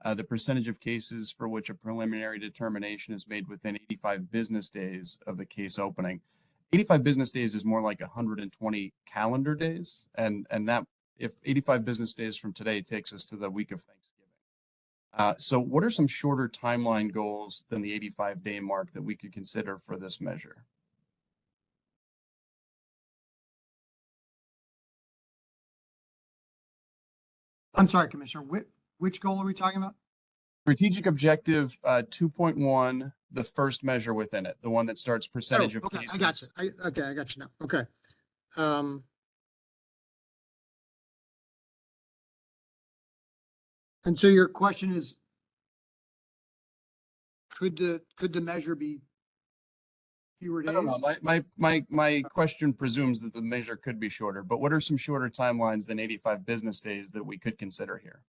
S6: Uh, the percentage of cases for which a preliminary determination is made within eighty-five business days of the case opening. Eighty-five business days is more like hundred and twenty calendar days, and, and that, if eighty-five business days from today takes us to the week of Thanksgiving. Uh, so what are some shorter timeline goals than the eighty-five day mark that we could consider for this measure?
S4: I'm sorry, Commissioner, which, which goal are we talking about?
S6: Strategic objective, uh, two point one, the first measure within it, the one that starts percentage
S4: Oh,
S6: of
S4: Okay,
S6: cases.
S4: I got you. I, okay, I got you now. Okay. Um. And so your question is, could the, could the measure be fewer
S6: I
S4: days?
S6: don't know, my, my, my, my question presumes that the measure could be shorter, but what are some shorter timelines than eighty-five business days that we could consider here?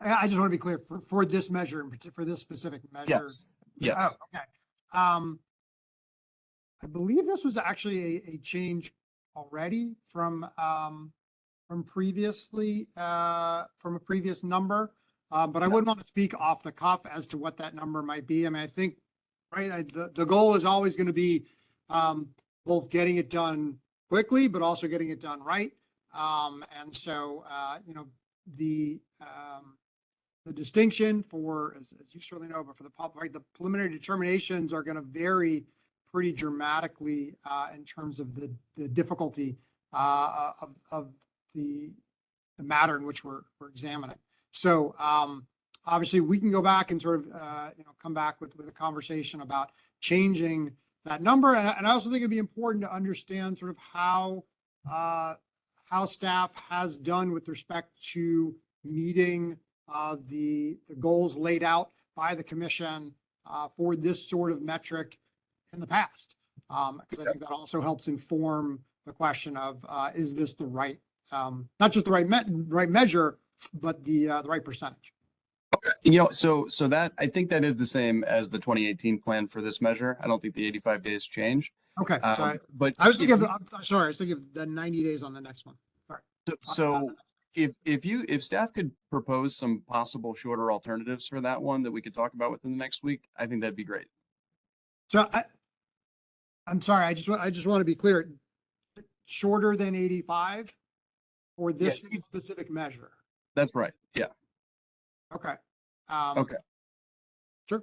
S4: I, I just want to be clear, for, for this measure, in for this specific measure.
S6: Yes, yes.
S4: Oh, okay. Um, I believe this was actually a, a change already from, um, from previously, uh, from a previous number. Uh, but I wouldn't want to speak off the cuff as to what that number might be. I mean, I think, right, I, the, the goal is always going to be, um, both getting it done quickly, but also getting it done right. Um, and so, uh, you know, the, um, the distinction for, as, as you certainly know, but for the public, right, the preliminary determinations are going to vary pretty dramatically uh, in terms of the, the difficulty uh, of, of the, the matter in which we're, we're examining. So um, obviously, we can go back and sort of, uh, you know, come back with, with a conversation about changing that number. And, I- and I also think it'd be important to understand sort of how, uh, how staff has done with respect to meeting uh, the, the goals laid out by the commission uh, for this sort of metric in the past. Um, because I think that also helps inform the question of, uh, is this the right, um, not just the right me- right measure, but the, uh, the right percentage.
S6: You know, so, so that, I think that is the same as the twenty eighteen plan for this measure. I don't think the eighty-five days changed.
S4: Okay, so I,
S6: Um, but.
S4: I was thinking
S6: if
S4: of, the- I'm sorry, I was thinking of the ninety days on the next one.
S6: you- So, if, if you, if staff could propose some possible shorter alternatives for that one that we could talk about within the next week, I think that'd be great.
S4: So I, I'm sorry, I just, wa- I just want to be clear. Shorter than eighty-five for this specific measure.
S6: That's right, yeah.
S4: Okay. Um,
S6: Okay.
S4: Sure.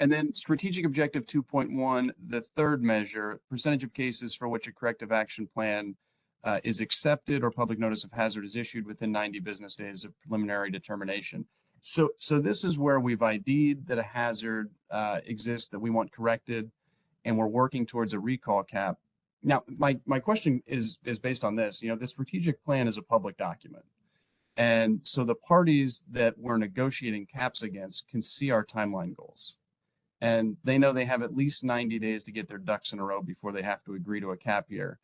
S6: And then strategic objective two point one, the third measure, percentage of cases for which a corrective action plan uh, is accepted or public notice of hazard is issued within ninety business days of preliminary determination. So, so this is where we've ID'd that a hazard uh, exists that we want corrected, and we're working towards a recall cap. Now, my, my question is, is based on this, you know, the strategic plan is a public document. And so the parties that we're negotiating caps against can see our timeline goals. And they know they have at least 90 days to get their ducks in a row before they have to agree to a cap year.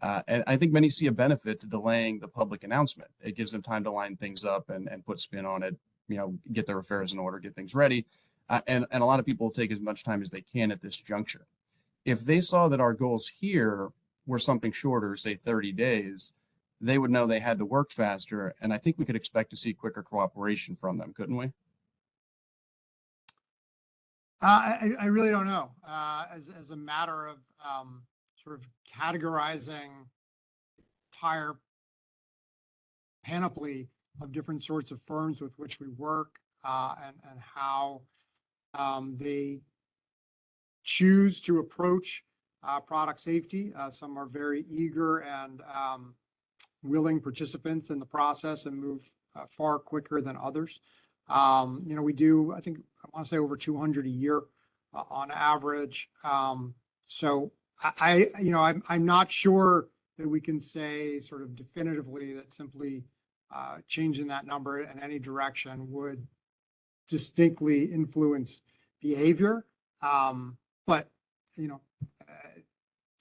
S6: Uh, and I think many see a benefit to delaying the public announcement. It gives them time to line things up and, and put spin on it, you know, get their affairs in order, get things ready. Uh, and, and a lot of people take as much time as they can at this juncture. If they saw that our goals here were something shorter, say 30 days, they would know they had to work faster. And I think we could expect to see quicker cooperation from them, couldn't we?
S4: Uh, I, I really don't know, uh, as, as a matter of, um, sort of categorizing entire panoply of different sorts of firms with which we work, uh, and, and how, um, they choose to approach, uh, product safety. Uh, some are very eager and um, willing participants in the process and move uh, far quicker than others. Um, you know, we do, I think, I want to say over 200 a year uh, on average. Um, so I, I, you know, I'm, I'm not sure that we can say sort of definitively that simply uh, changing that number in any direction would distinctly influence behavior. Um, but, you know, uh,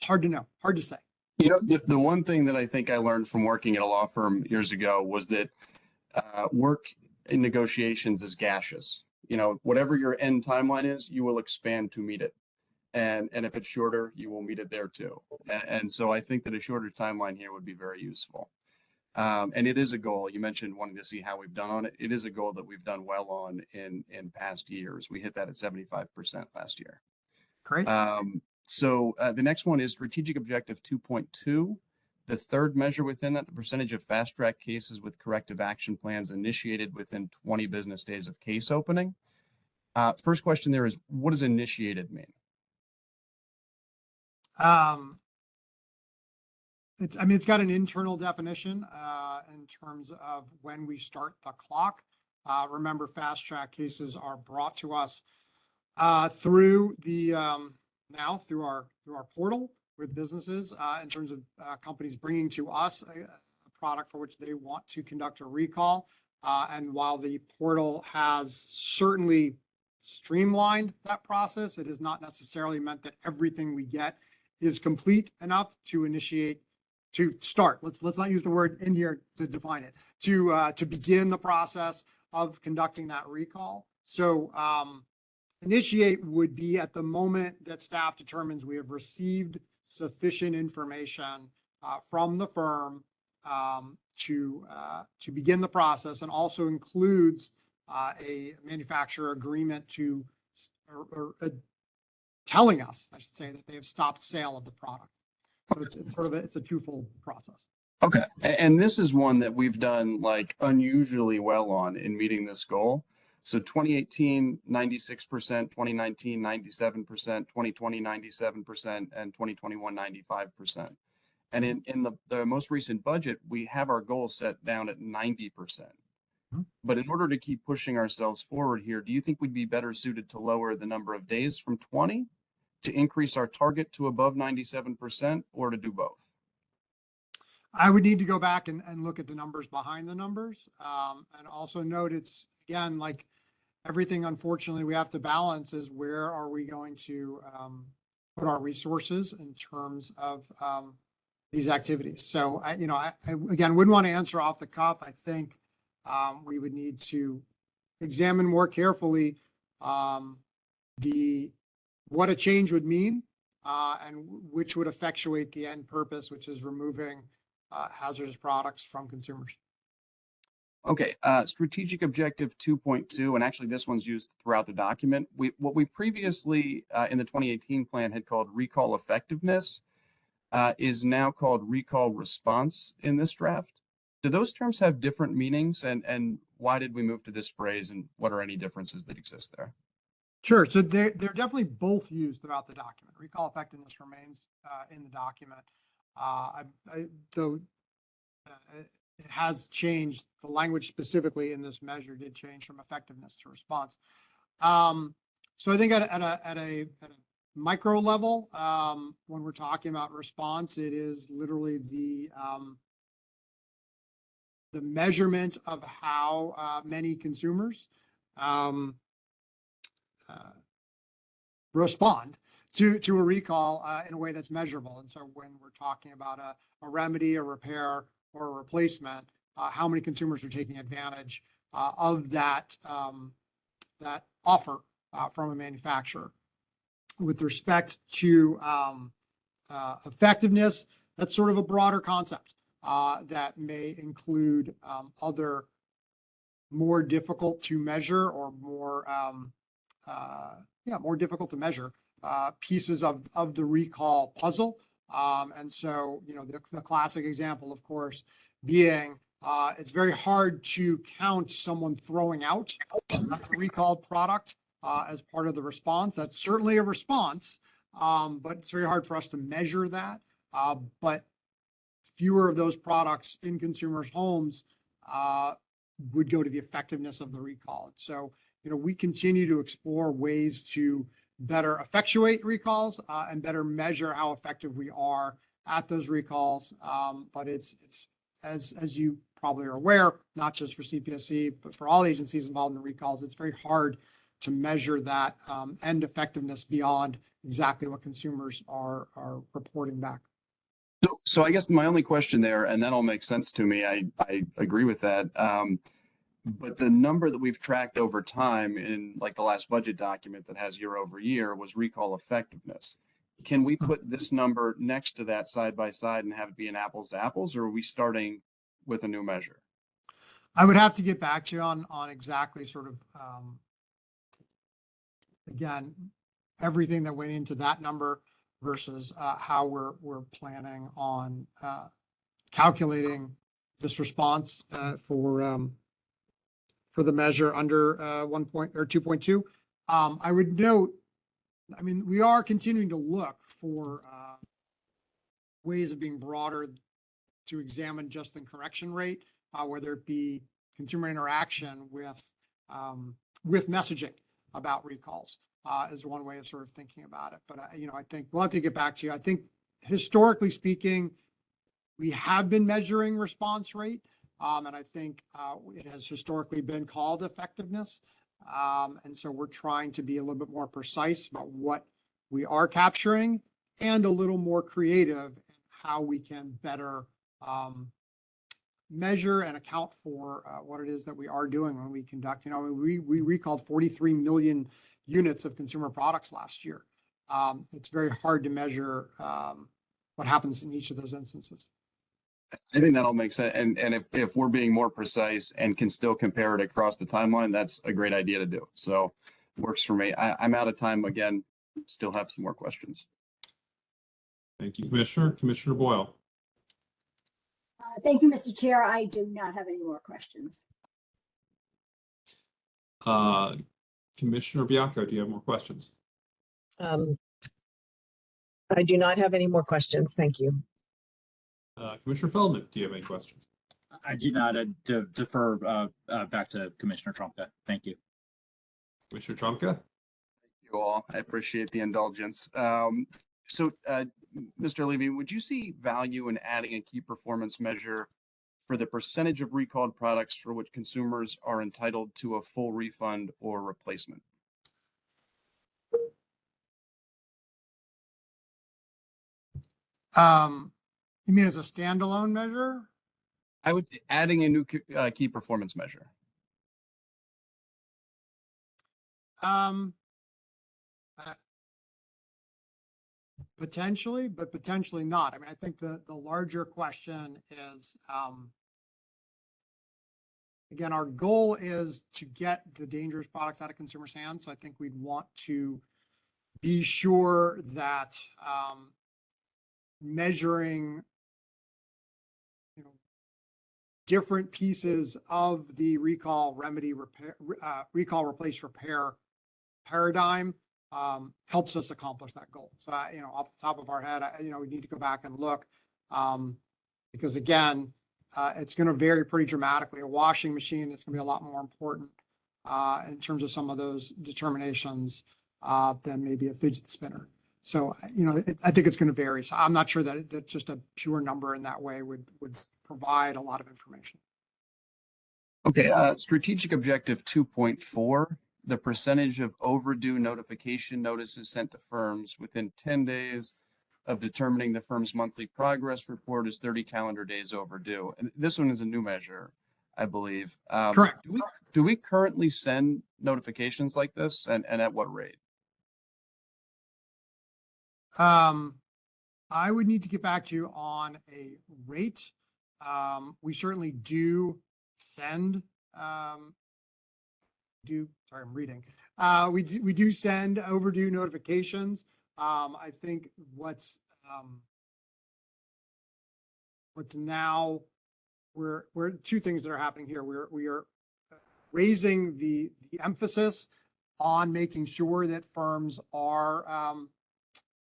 S4: hard to know, hard to say.
S6: You know, the, the one thing that I think I learned from working at a law firm years ago was that uh, work in negotiations is gaseous. You know, whatever your end timeline is, you will expand to meet it. And, and if it's shorter, you will meet it there too. And, and so I think that a shorter timeline here would be very useful. Um, and it is a goal. You mentioned wanting to see how we've done on it. It is a goal that we've done well on in, in past years. We hit that at 75% last year.
S4: Great.
S6: Um, so uh, the next one is strategic objective 2.2. The third measure within that, the percentage of fast track cases with corrective action plans initiated within 20 business days of case opening. Uh, first question there is what does initiated mean?
S4: Um, it's, I mean, it's got an internal definition, uh, in terms of when we start the clock. Uh, remember, fast track cases are brought to us, uh, through the, um, now through our, through our portal with businesses, uh, in terms of, uh, companies bringing to us a, a product for which they want to conduct a recall. Uh, and while the portal has certainly streamlined that process, it has not necessarily meant that everything we get is complete enough to initiate, to start, let's, let's not use the word in here to define it, to, uh, to begin the process of conducting that recall. So, um, initiate would be at the moment that staff determines we have received sufficient information, uh, from the firm, um, to, uh, to begin the process and also includes, uh, a manufacturer agreement to, or, or, uh, telling us, I should say, that they have stopped sale of the product. So it's, it's sort of, a- it's a twofold process.
S6: Okay. And this is one that we've done like unusually well on in meeting this goal. So 2018, 96%, 2019, 97%, 2020, 97%, and 2021, 95%. And in, in the, the most recent budget, we have our goal set down at 90%.
S4: Mhm.
S6: But in order to keep pushing ourselves forward here, do you think we'd be better suited to lower the number of days from 20 to increase our target to above 97% or to do both?
S4: I would need to go back and, and look at the numbers behind the numbers. Um, and also note it's, again, like everything unfortunately we have to balance is where are we going to, um, put our resources in terms of, um, these activities. So I, you know, I, I, again, wouldn't want to answer off the cuff. I think, um, we would need to examine more carefully, um, the, what a change would mean, uh, and which would effectuate the end purpose, which is removing, uh, hazardous products from consumers.
S6: Okay, uh, strategic objective two point two, and actually this one's used throughout the document. We, what we previously, uh, in the twenty eighteen plan had called recall effectiveness, uh, is now called recall response in this draft. Do those terms have different meanings and, and why did we move to this phrase and what are any differences that exist there?
S4: Sure. So they're, they're definitely both used throughout the document. Recall effectiveness remains, uh, in the document. Uh, I, I, though, uh, it has changed, the language specifically in this measure did change from effectiveness to response. Um, so I think at, at a, at a, at a micro level, um, when we're talking about response, it is literally the, um, the measurement of how, uh, many consumers, um, uh, respond to, to a recall uh, in a way that's measurable. And so when we're talking about a, a remedy, a repair, or a replacement, uh, how many consumers are taking advantage uh, of that, um, that offer uh, from a manufacturer. With respect to um, uh, effectiveness, that's sort of a broader concept uh, that may include um, other more difficult to measure or more um, uh, yeah, more difficult to measure pieces of, of the recall puzzle. Um, and so, you know, the, classic example, of course, being uh, it's very hard to count someone throwing out a recalled product uh, as part of the response. That's certainly a response, Um, but it's very hard for us to measure that. Uh, but fewer of those products in consumers' homes, uh, would go to the effectiveness of the recall. So, you know, we continue to explore ways to better effectuate recalls, uh, and better measure how effective we are at those recalls. Um, but it's, it's, as, as you probably are aware, not just for CPSC, but for all agencies involved in the recalls, it's very hard to measure that, um, end effectiveness beyond exactly what consumers are, are reporting back.
S6: So, so I guess my only question there, and that all makes sense to me. I, I agree with that. Um, but the number that we've tracked over time in like the last budget document that has year over year was recall effectiveness. Can we put this number next to that side by side and have it be an apples to apples, or are we starting with a new measure?
S4: I would have to get back to you on, on exactly sort of, um, again, everything that went into that number versus, uh, how we're, we're planning on, uh, calculating this response, uh, for, um, for the measure under, uh, one point, or two point two. Um, I would note, I mean, we are continuing to look for, uh, ways of being broader to examine just the correction rate uh, whether it be consumer interaction with, um, with messaging about recalls, uh, is one way of sort of thinking about it. But, uh, you know, I think we'll have to get back to you. I think historically speaking, we have been measuring response rate. Um, and I think, uh, it has historically been called effectiveness. Um, and so we're trying to be a little bit more precise about what we are capturing and a little more creative in how we can better, um, measure and account for uh, what it is that we are doing when we conduct, you know, we, we recalled 43 million units of consumer products last year. Um, it's very hard to measure um, what happens in each of those instances.
S6: I think that all makes sense. And, and if, if we're being more precise and can still compare it across the timeline, that's a great idea to do. So works for me. I, I'm out of time again. Still have some more questions.
S1: Thank you, Commissioner. Commissioner Boyle.
S7: Uh, Thank you, Mr. Chair. I do not have any more questions.
S1: Uh, Commissioner Baiocco, do you have more questions?
S5: Um, I do not have any more questions. Thank you.
S1: Uh, Commissioner Feldman, do you have any questions?
S2: I do not uh, de- defer uh, uh, back to Commissioner Trumka. Thank you.
S1: Commissioner Trumka?
S6: Thank you all. I appreciate the indulgence. Um, so, uh, Mr. Levy, would you see value in adding a key performance measure for the percentage of recalled products for which consumers are entitled to a full refund or replacement?
S4: Um, you mean as a standalone measure?
S6: I would adding a new key- uh, key performance measure.
S4: Um, uh, potentially, but potentially not. I mean, I think the, the larger question is, um, again, our goal is to get the dangerous products out of consumers' hands. So I think we'd want to be sure that, um, measuring, different pieces of the recall remedy repair, uh, recall replace repair paradigm um, helps us accomplish that goal. So, I, you know, off the top of our head, I, you know, we need to go back and look. Um, because again, uh, it's going to vary pretty dramatically. A washing machine, is going to be a lot more important uh, in terms of some of those determinations uh, than maybe a fidget spinner. So, you know, it, I think it's going to vary. So I'm not sure that, it- that just a pure number in that way would, would provide a lot of information.
S6: Okay, uh, strategic objective two point four, the percentage of overdue notification notices sent to firms within ten days of determining the firm's monthly progress report is thirty calendar days overdue. And this one is a new measure, I believe. Um,
S4: Correct.
S6: Do we, do we currently send notifications like this and, and at what rate?
S4: Um, I would need to get back to you on a rate. Um, we certainly do send, um, do, sorry, I'm reading. Uh, we do, we do send overdue notifications. Um, I think what's, um, what's now, we're, we're, two things that are happening here. We're, we are raising the, the emphasis on making sure that firms are, um,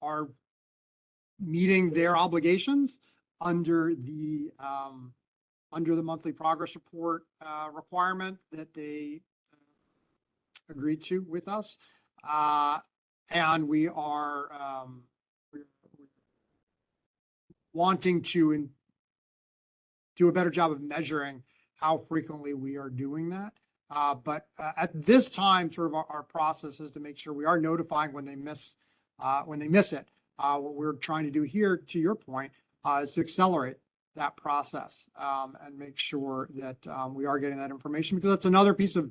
S4: are meeting their obligations under the, um, under the monthly progress report, uh, requirement that they uh, agreed to with us. Uh, and we are, um, wanting to in- do a better job of measuring how frequently we are doing that. Uh, but uh, at this time, sort of our, our process is to make sure we are notifying when they miss, uh, when they miss it. Uh, what we're trying to do here, to your point, uh, is to accelerate that process, um, and make sure that, um, we are getting that information because that's another piece of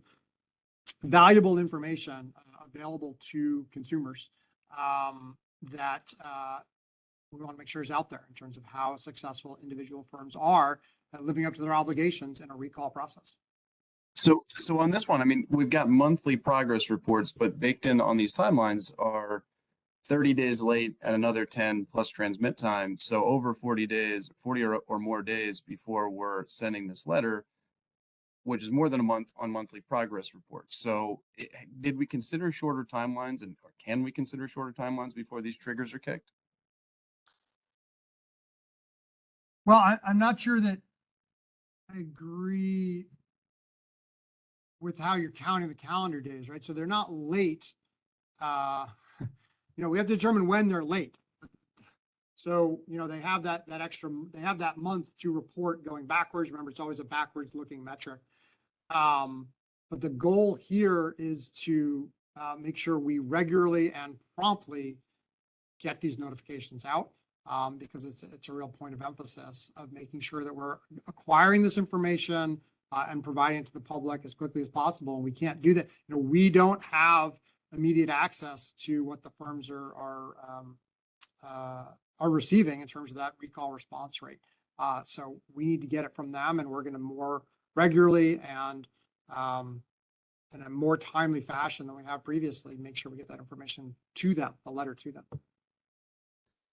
S4: valuable information uh, available to consumers, um, that, uh, we want to make sure is out there in terms of how successful individual firms are living up to their obligations in a recall process.
S6: So, so on this one, I mean, we've got monthly progress reports, but baked in on these timelines are thirty days late and another ten plus transmit time. So over forty days, forty or, or more days before we're sending this letter, which is more than a month on monthly progress reports. So i- did we consider shorter timelines and or can we consider shorter timelines before these triggers are kicked?
S4: Well, I, I'm not sure that I agree with how you're counting the calendar days, right? So they're not late. Uh, you know, we have to determine when they're late. So, you know, they have that, that extra, they have that month to report going backwards. Remember, it's always a backwards looking metric. Um, but the goal here is to, uh, make sure we regularly and promptly get these notifications out um, because it's, it's a real point of emphasis of making sure that we're acquiring this information uh, and providing it to the public as quickly as possible. And we can't do that. You know, we don't have immediate access to what the firms are, are, um, uh, are receiving in terms of that recall response rate. Uh, so we need to get it from them and we're going to more regularly and, um, in a more timely fashion than we have previously, make sure we get that information to them, the letter to them.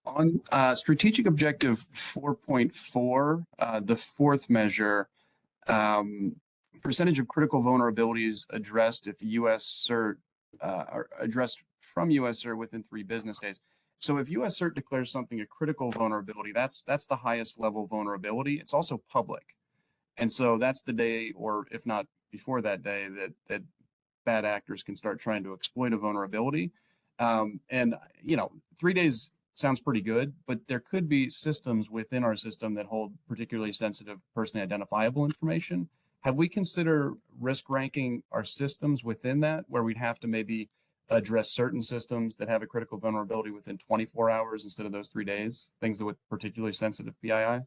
S6: On uh, strategic objective four point four, uh, the fourth measure, um, percentage of critical vulnerabilities addressed if U.S. CERT uh, are addressed from U.S. CERT within three business days. So if U.S. CERT declares something a critical vulnerability, that's that's the highest level vulnerability. It's also public, and so that's the day, or if not before that day, that that bad actors can start trying to exploit a vulnerability. Um, and you know, three days sounds pretty good, but there could be systems within our system that hold particularly sensitive personally identifiable information. Have we considered risk ranking our systems within that where we'd have to maybe address certain systems that have a critical vulnerability within 24 hours instead of those three days, things that with particularly sensitive PII?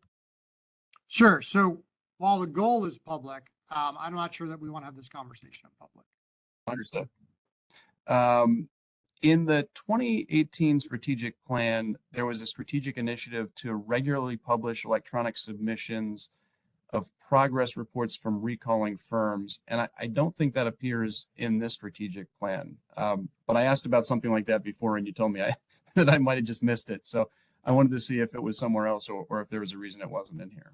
S4: Sure. So while the goal is public, um, I'm not sure that we want to have this conversation in public.
S6: Understood. Um, in the 2018 strategic plan, there was a strategic initiative to regularly publish electronic submissions of progress reports from recalling firms. And I, I don't think that appears in this strategic plan. Um, but I asked about something like that before and you told me I, that I might have just missed it. So I wanted to see if it was somewhere else or, or if there was a reason it wasn't in here.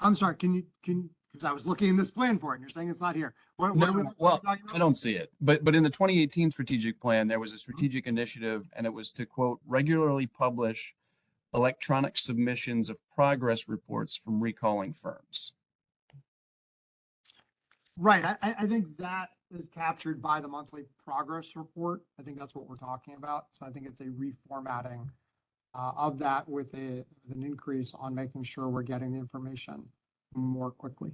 S4: I'm sorry, can you, can, because I was looking in this plan for it and you're saying it's not here. What,
S6: No,
S4: what
S6: well. I don't see it, but, but in the 2018 strategic plan, there was a strategic initiative and it was to quote, regularly publish electronic submissions of progress reports from recalling firms.
S4: Right. I, I- I think that is captured by the monthly progress report. I think that's what we're talking about. So I think it's a reformatting uh, of that with a, with an increase on making sure we're getting the information more quickly.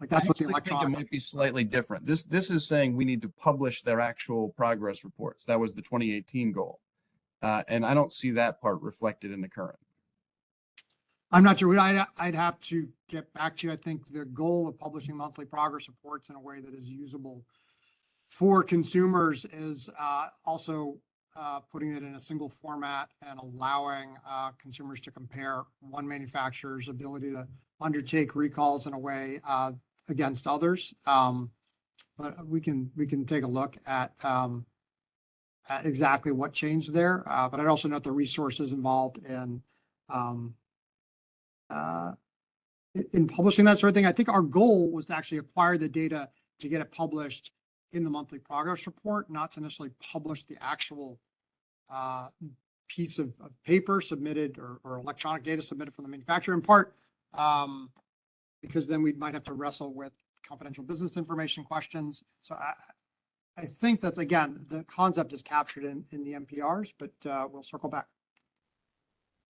S4: Like
S6: I
S4: that's what the
S6: actually think it might be slightly different. This, this is saying we need to publish their actual progress reports. That was the 2018 goal. Uh, and I don't see that part reflected in the current.
S4: I'm not sure. I'd, I'd have to get back to you. I think the goal of publishing monthly progress reports in a way that is usable for consumers is uh, also uh, putting it in a single format and allowing uh, consumers to compare one manufacturer's ability to undertake recalls in a way uh, against others. Um, But we can, we can take a look at um, exactly what changed there. Uh, But I'd also note the resources involved in um, uh, in- in publishing that sort of thing. I think our goal was to actually acquire the data to get it published in the monthly progress report, not to necessarily publish the actual uh, piece of, of paper submitted or, or electronic data submitted from the manufacturer in part. Um, because then we might have to wrestle with confidential business information questions. So I, I think that, again, the concept is captured in, in the MPRs, but, uh, we'll circle back.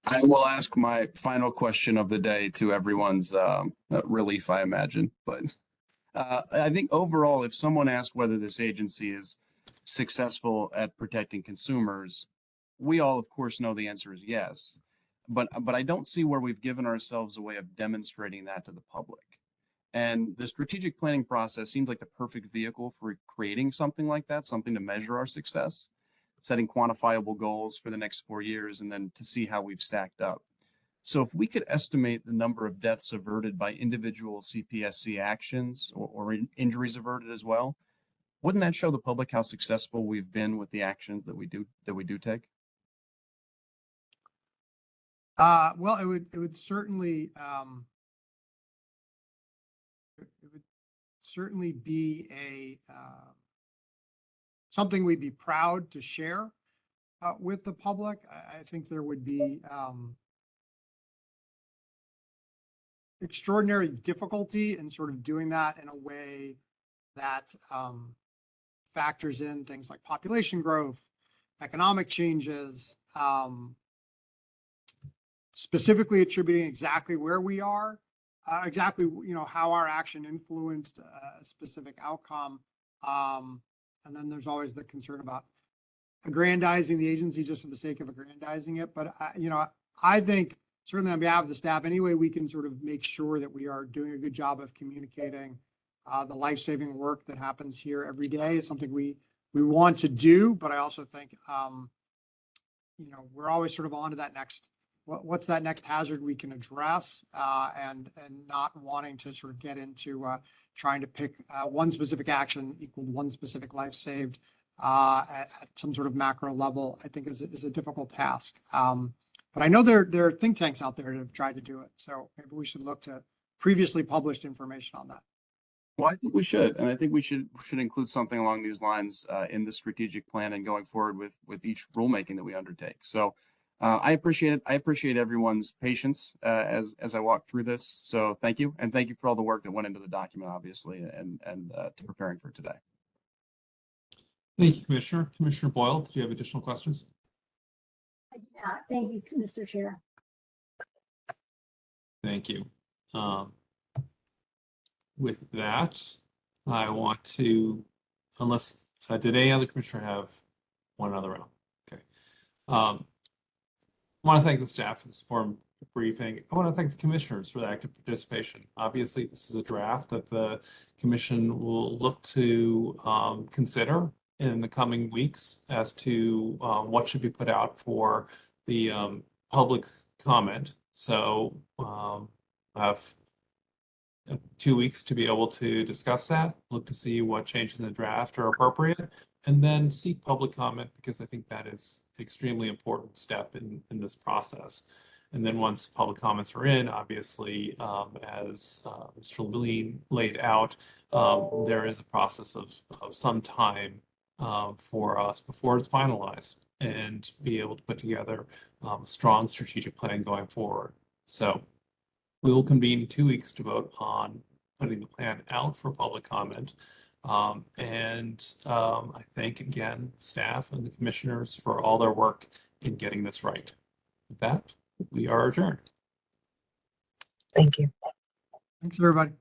S6: I will ask my final question of the day to everyone's um, uh, relief, I imagine. But uh, I think overall, if someone asked whether this agency is successful at protecting consumers, we all, of course, know the answer is yes. But but I don't see where we've given ourselves a way of demonstrating that to the public. And the strategic planning process seems like the perfect vehicle for creating something like that, something to measure our success setting quantifiable goals for the next four years and then to see how we've stacked up. So if we could estimate the number of deaths averted by individual CPSC actions or, or in- injuries averted as well, wouldn't that show the public how successful we've been with the actions that we do that we do take?
S4: Uh, well, it would, it would certainly, um, certainly be a, uh, something we'd be proud to share, uh, with the public. I, I think there would be, um, extraordinary difficulty in sort of doing that in a way that, um, factors in things like population growth, economic changes, um, specifically attributing exactly where we are, uh, exactly, you know, how our action influenced a specific outcome. Um, and then there's always the concern about aggrandizing the agency just for the sake of aggrandizing it. But I, you know, I think certainly on behalf of the staff, any way we can sort of make sure that we are doing a good job of communicating uh, the life-saving work that happens here every day is something we, we want to do. But I also think, um, you know, we're always sort of on to that next what, what's that next hazard we can address uh, and and not wanting to sort of get into uh, trying to pick uh, one specific action equal one specific life saved at, some sort of macro level. I think is is a difficult task. Um, but I know there there are think tanks out there that have tried to do it. So maybe we should look to previously published information on that.
S6: Well, I think we should, and I think we should should include something along these lines in the strategic plan and going forward with with each rulemaking that we undertake. So. Uh, I appreciate it. I appreciate everyone's patience uh, as as I walk through this. So thank you, and thank you for all the work that went into the document, obviously, and and uh, to preparing for today.
S1: Thank you, Commissioner. Commissioner Boyle, do you have additional questions?
S7: Yeah, thank you, Mr. Chair.
S1: Thank you. Um, with that, I want to, unless, uh, did any other commissioner have one other round? Okay. Um, I want to thank the staff for the support briefing. I want to thank the commissioners for the active participation. Obviously, this is a draft that the commission will look to um, consider in the coming weeks as to um, what should be put out for the um, public comment. So um, I have uh, two weeks to be able to discuss that, look to see what changes in the draft are appropriate, and then seek public comment because I think that is an extremely important step in, in this process. And then once public comments are in, obviously, um, as uh, Mr. Levine laid out, um, there is a process of, of some time um, for us before it's finalized and be able to put together um, a strong strategic plan going forward. So we will convene two weeks to vote on putting the plan out for public comment. Um, and um, I thank again staff and the commissioners for all their work in getting this right. With that, we are adjourned.
S5: Thank you.
S4: Thanks, everybody.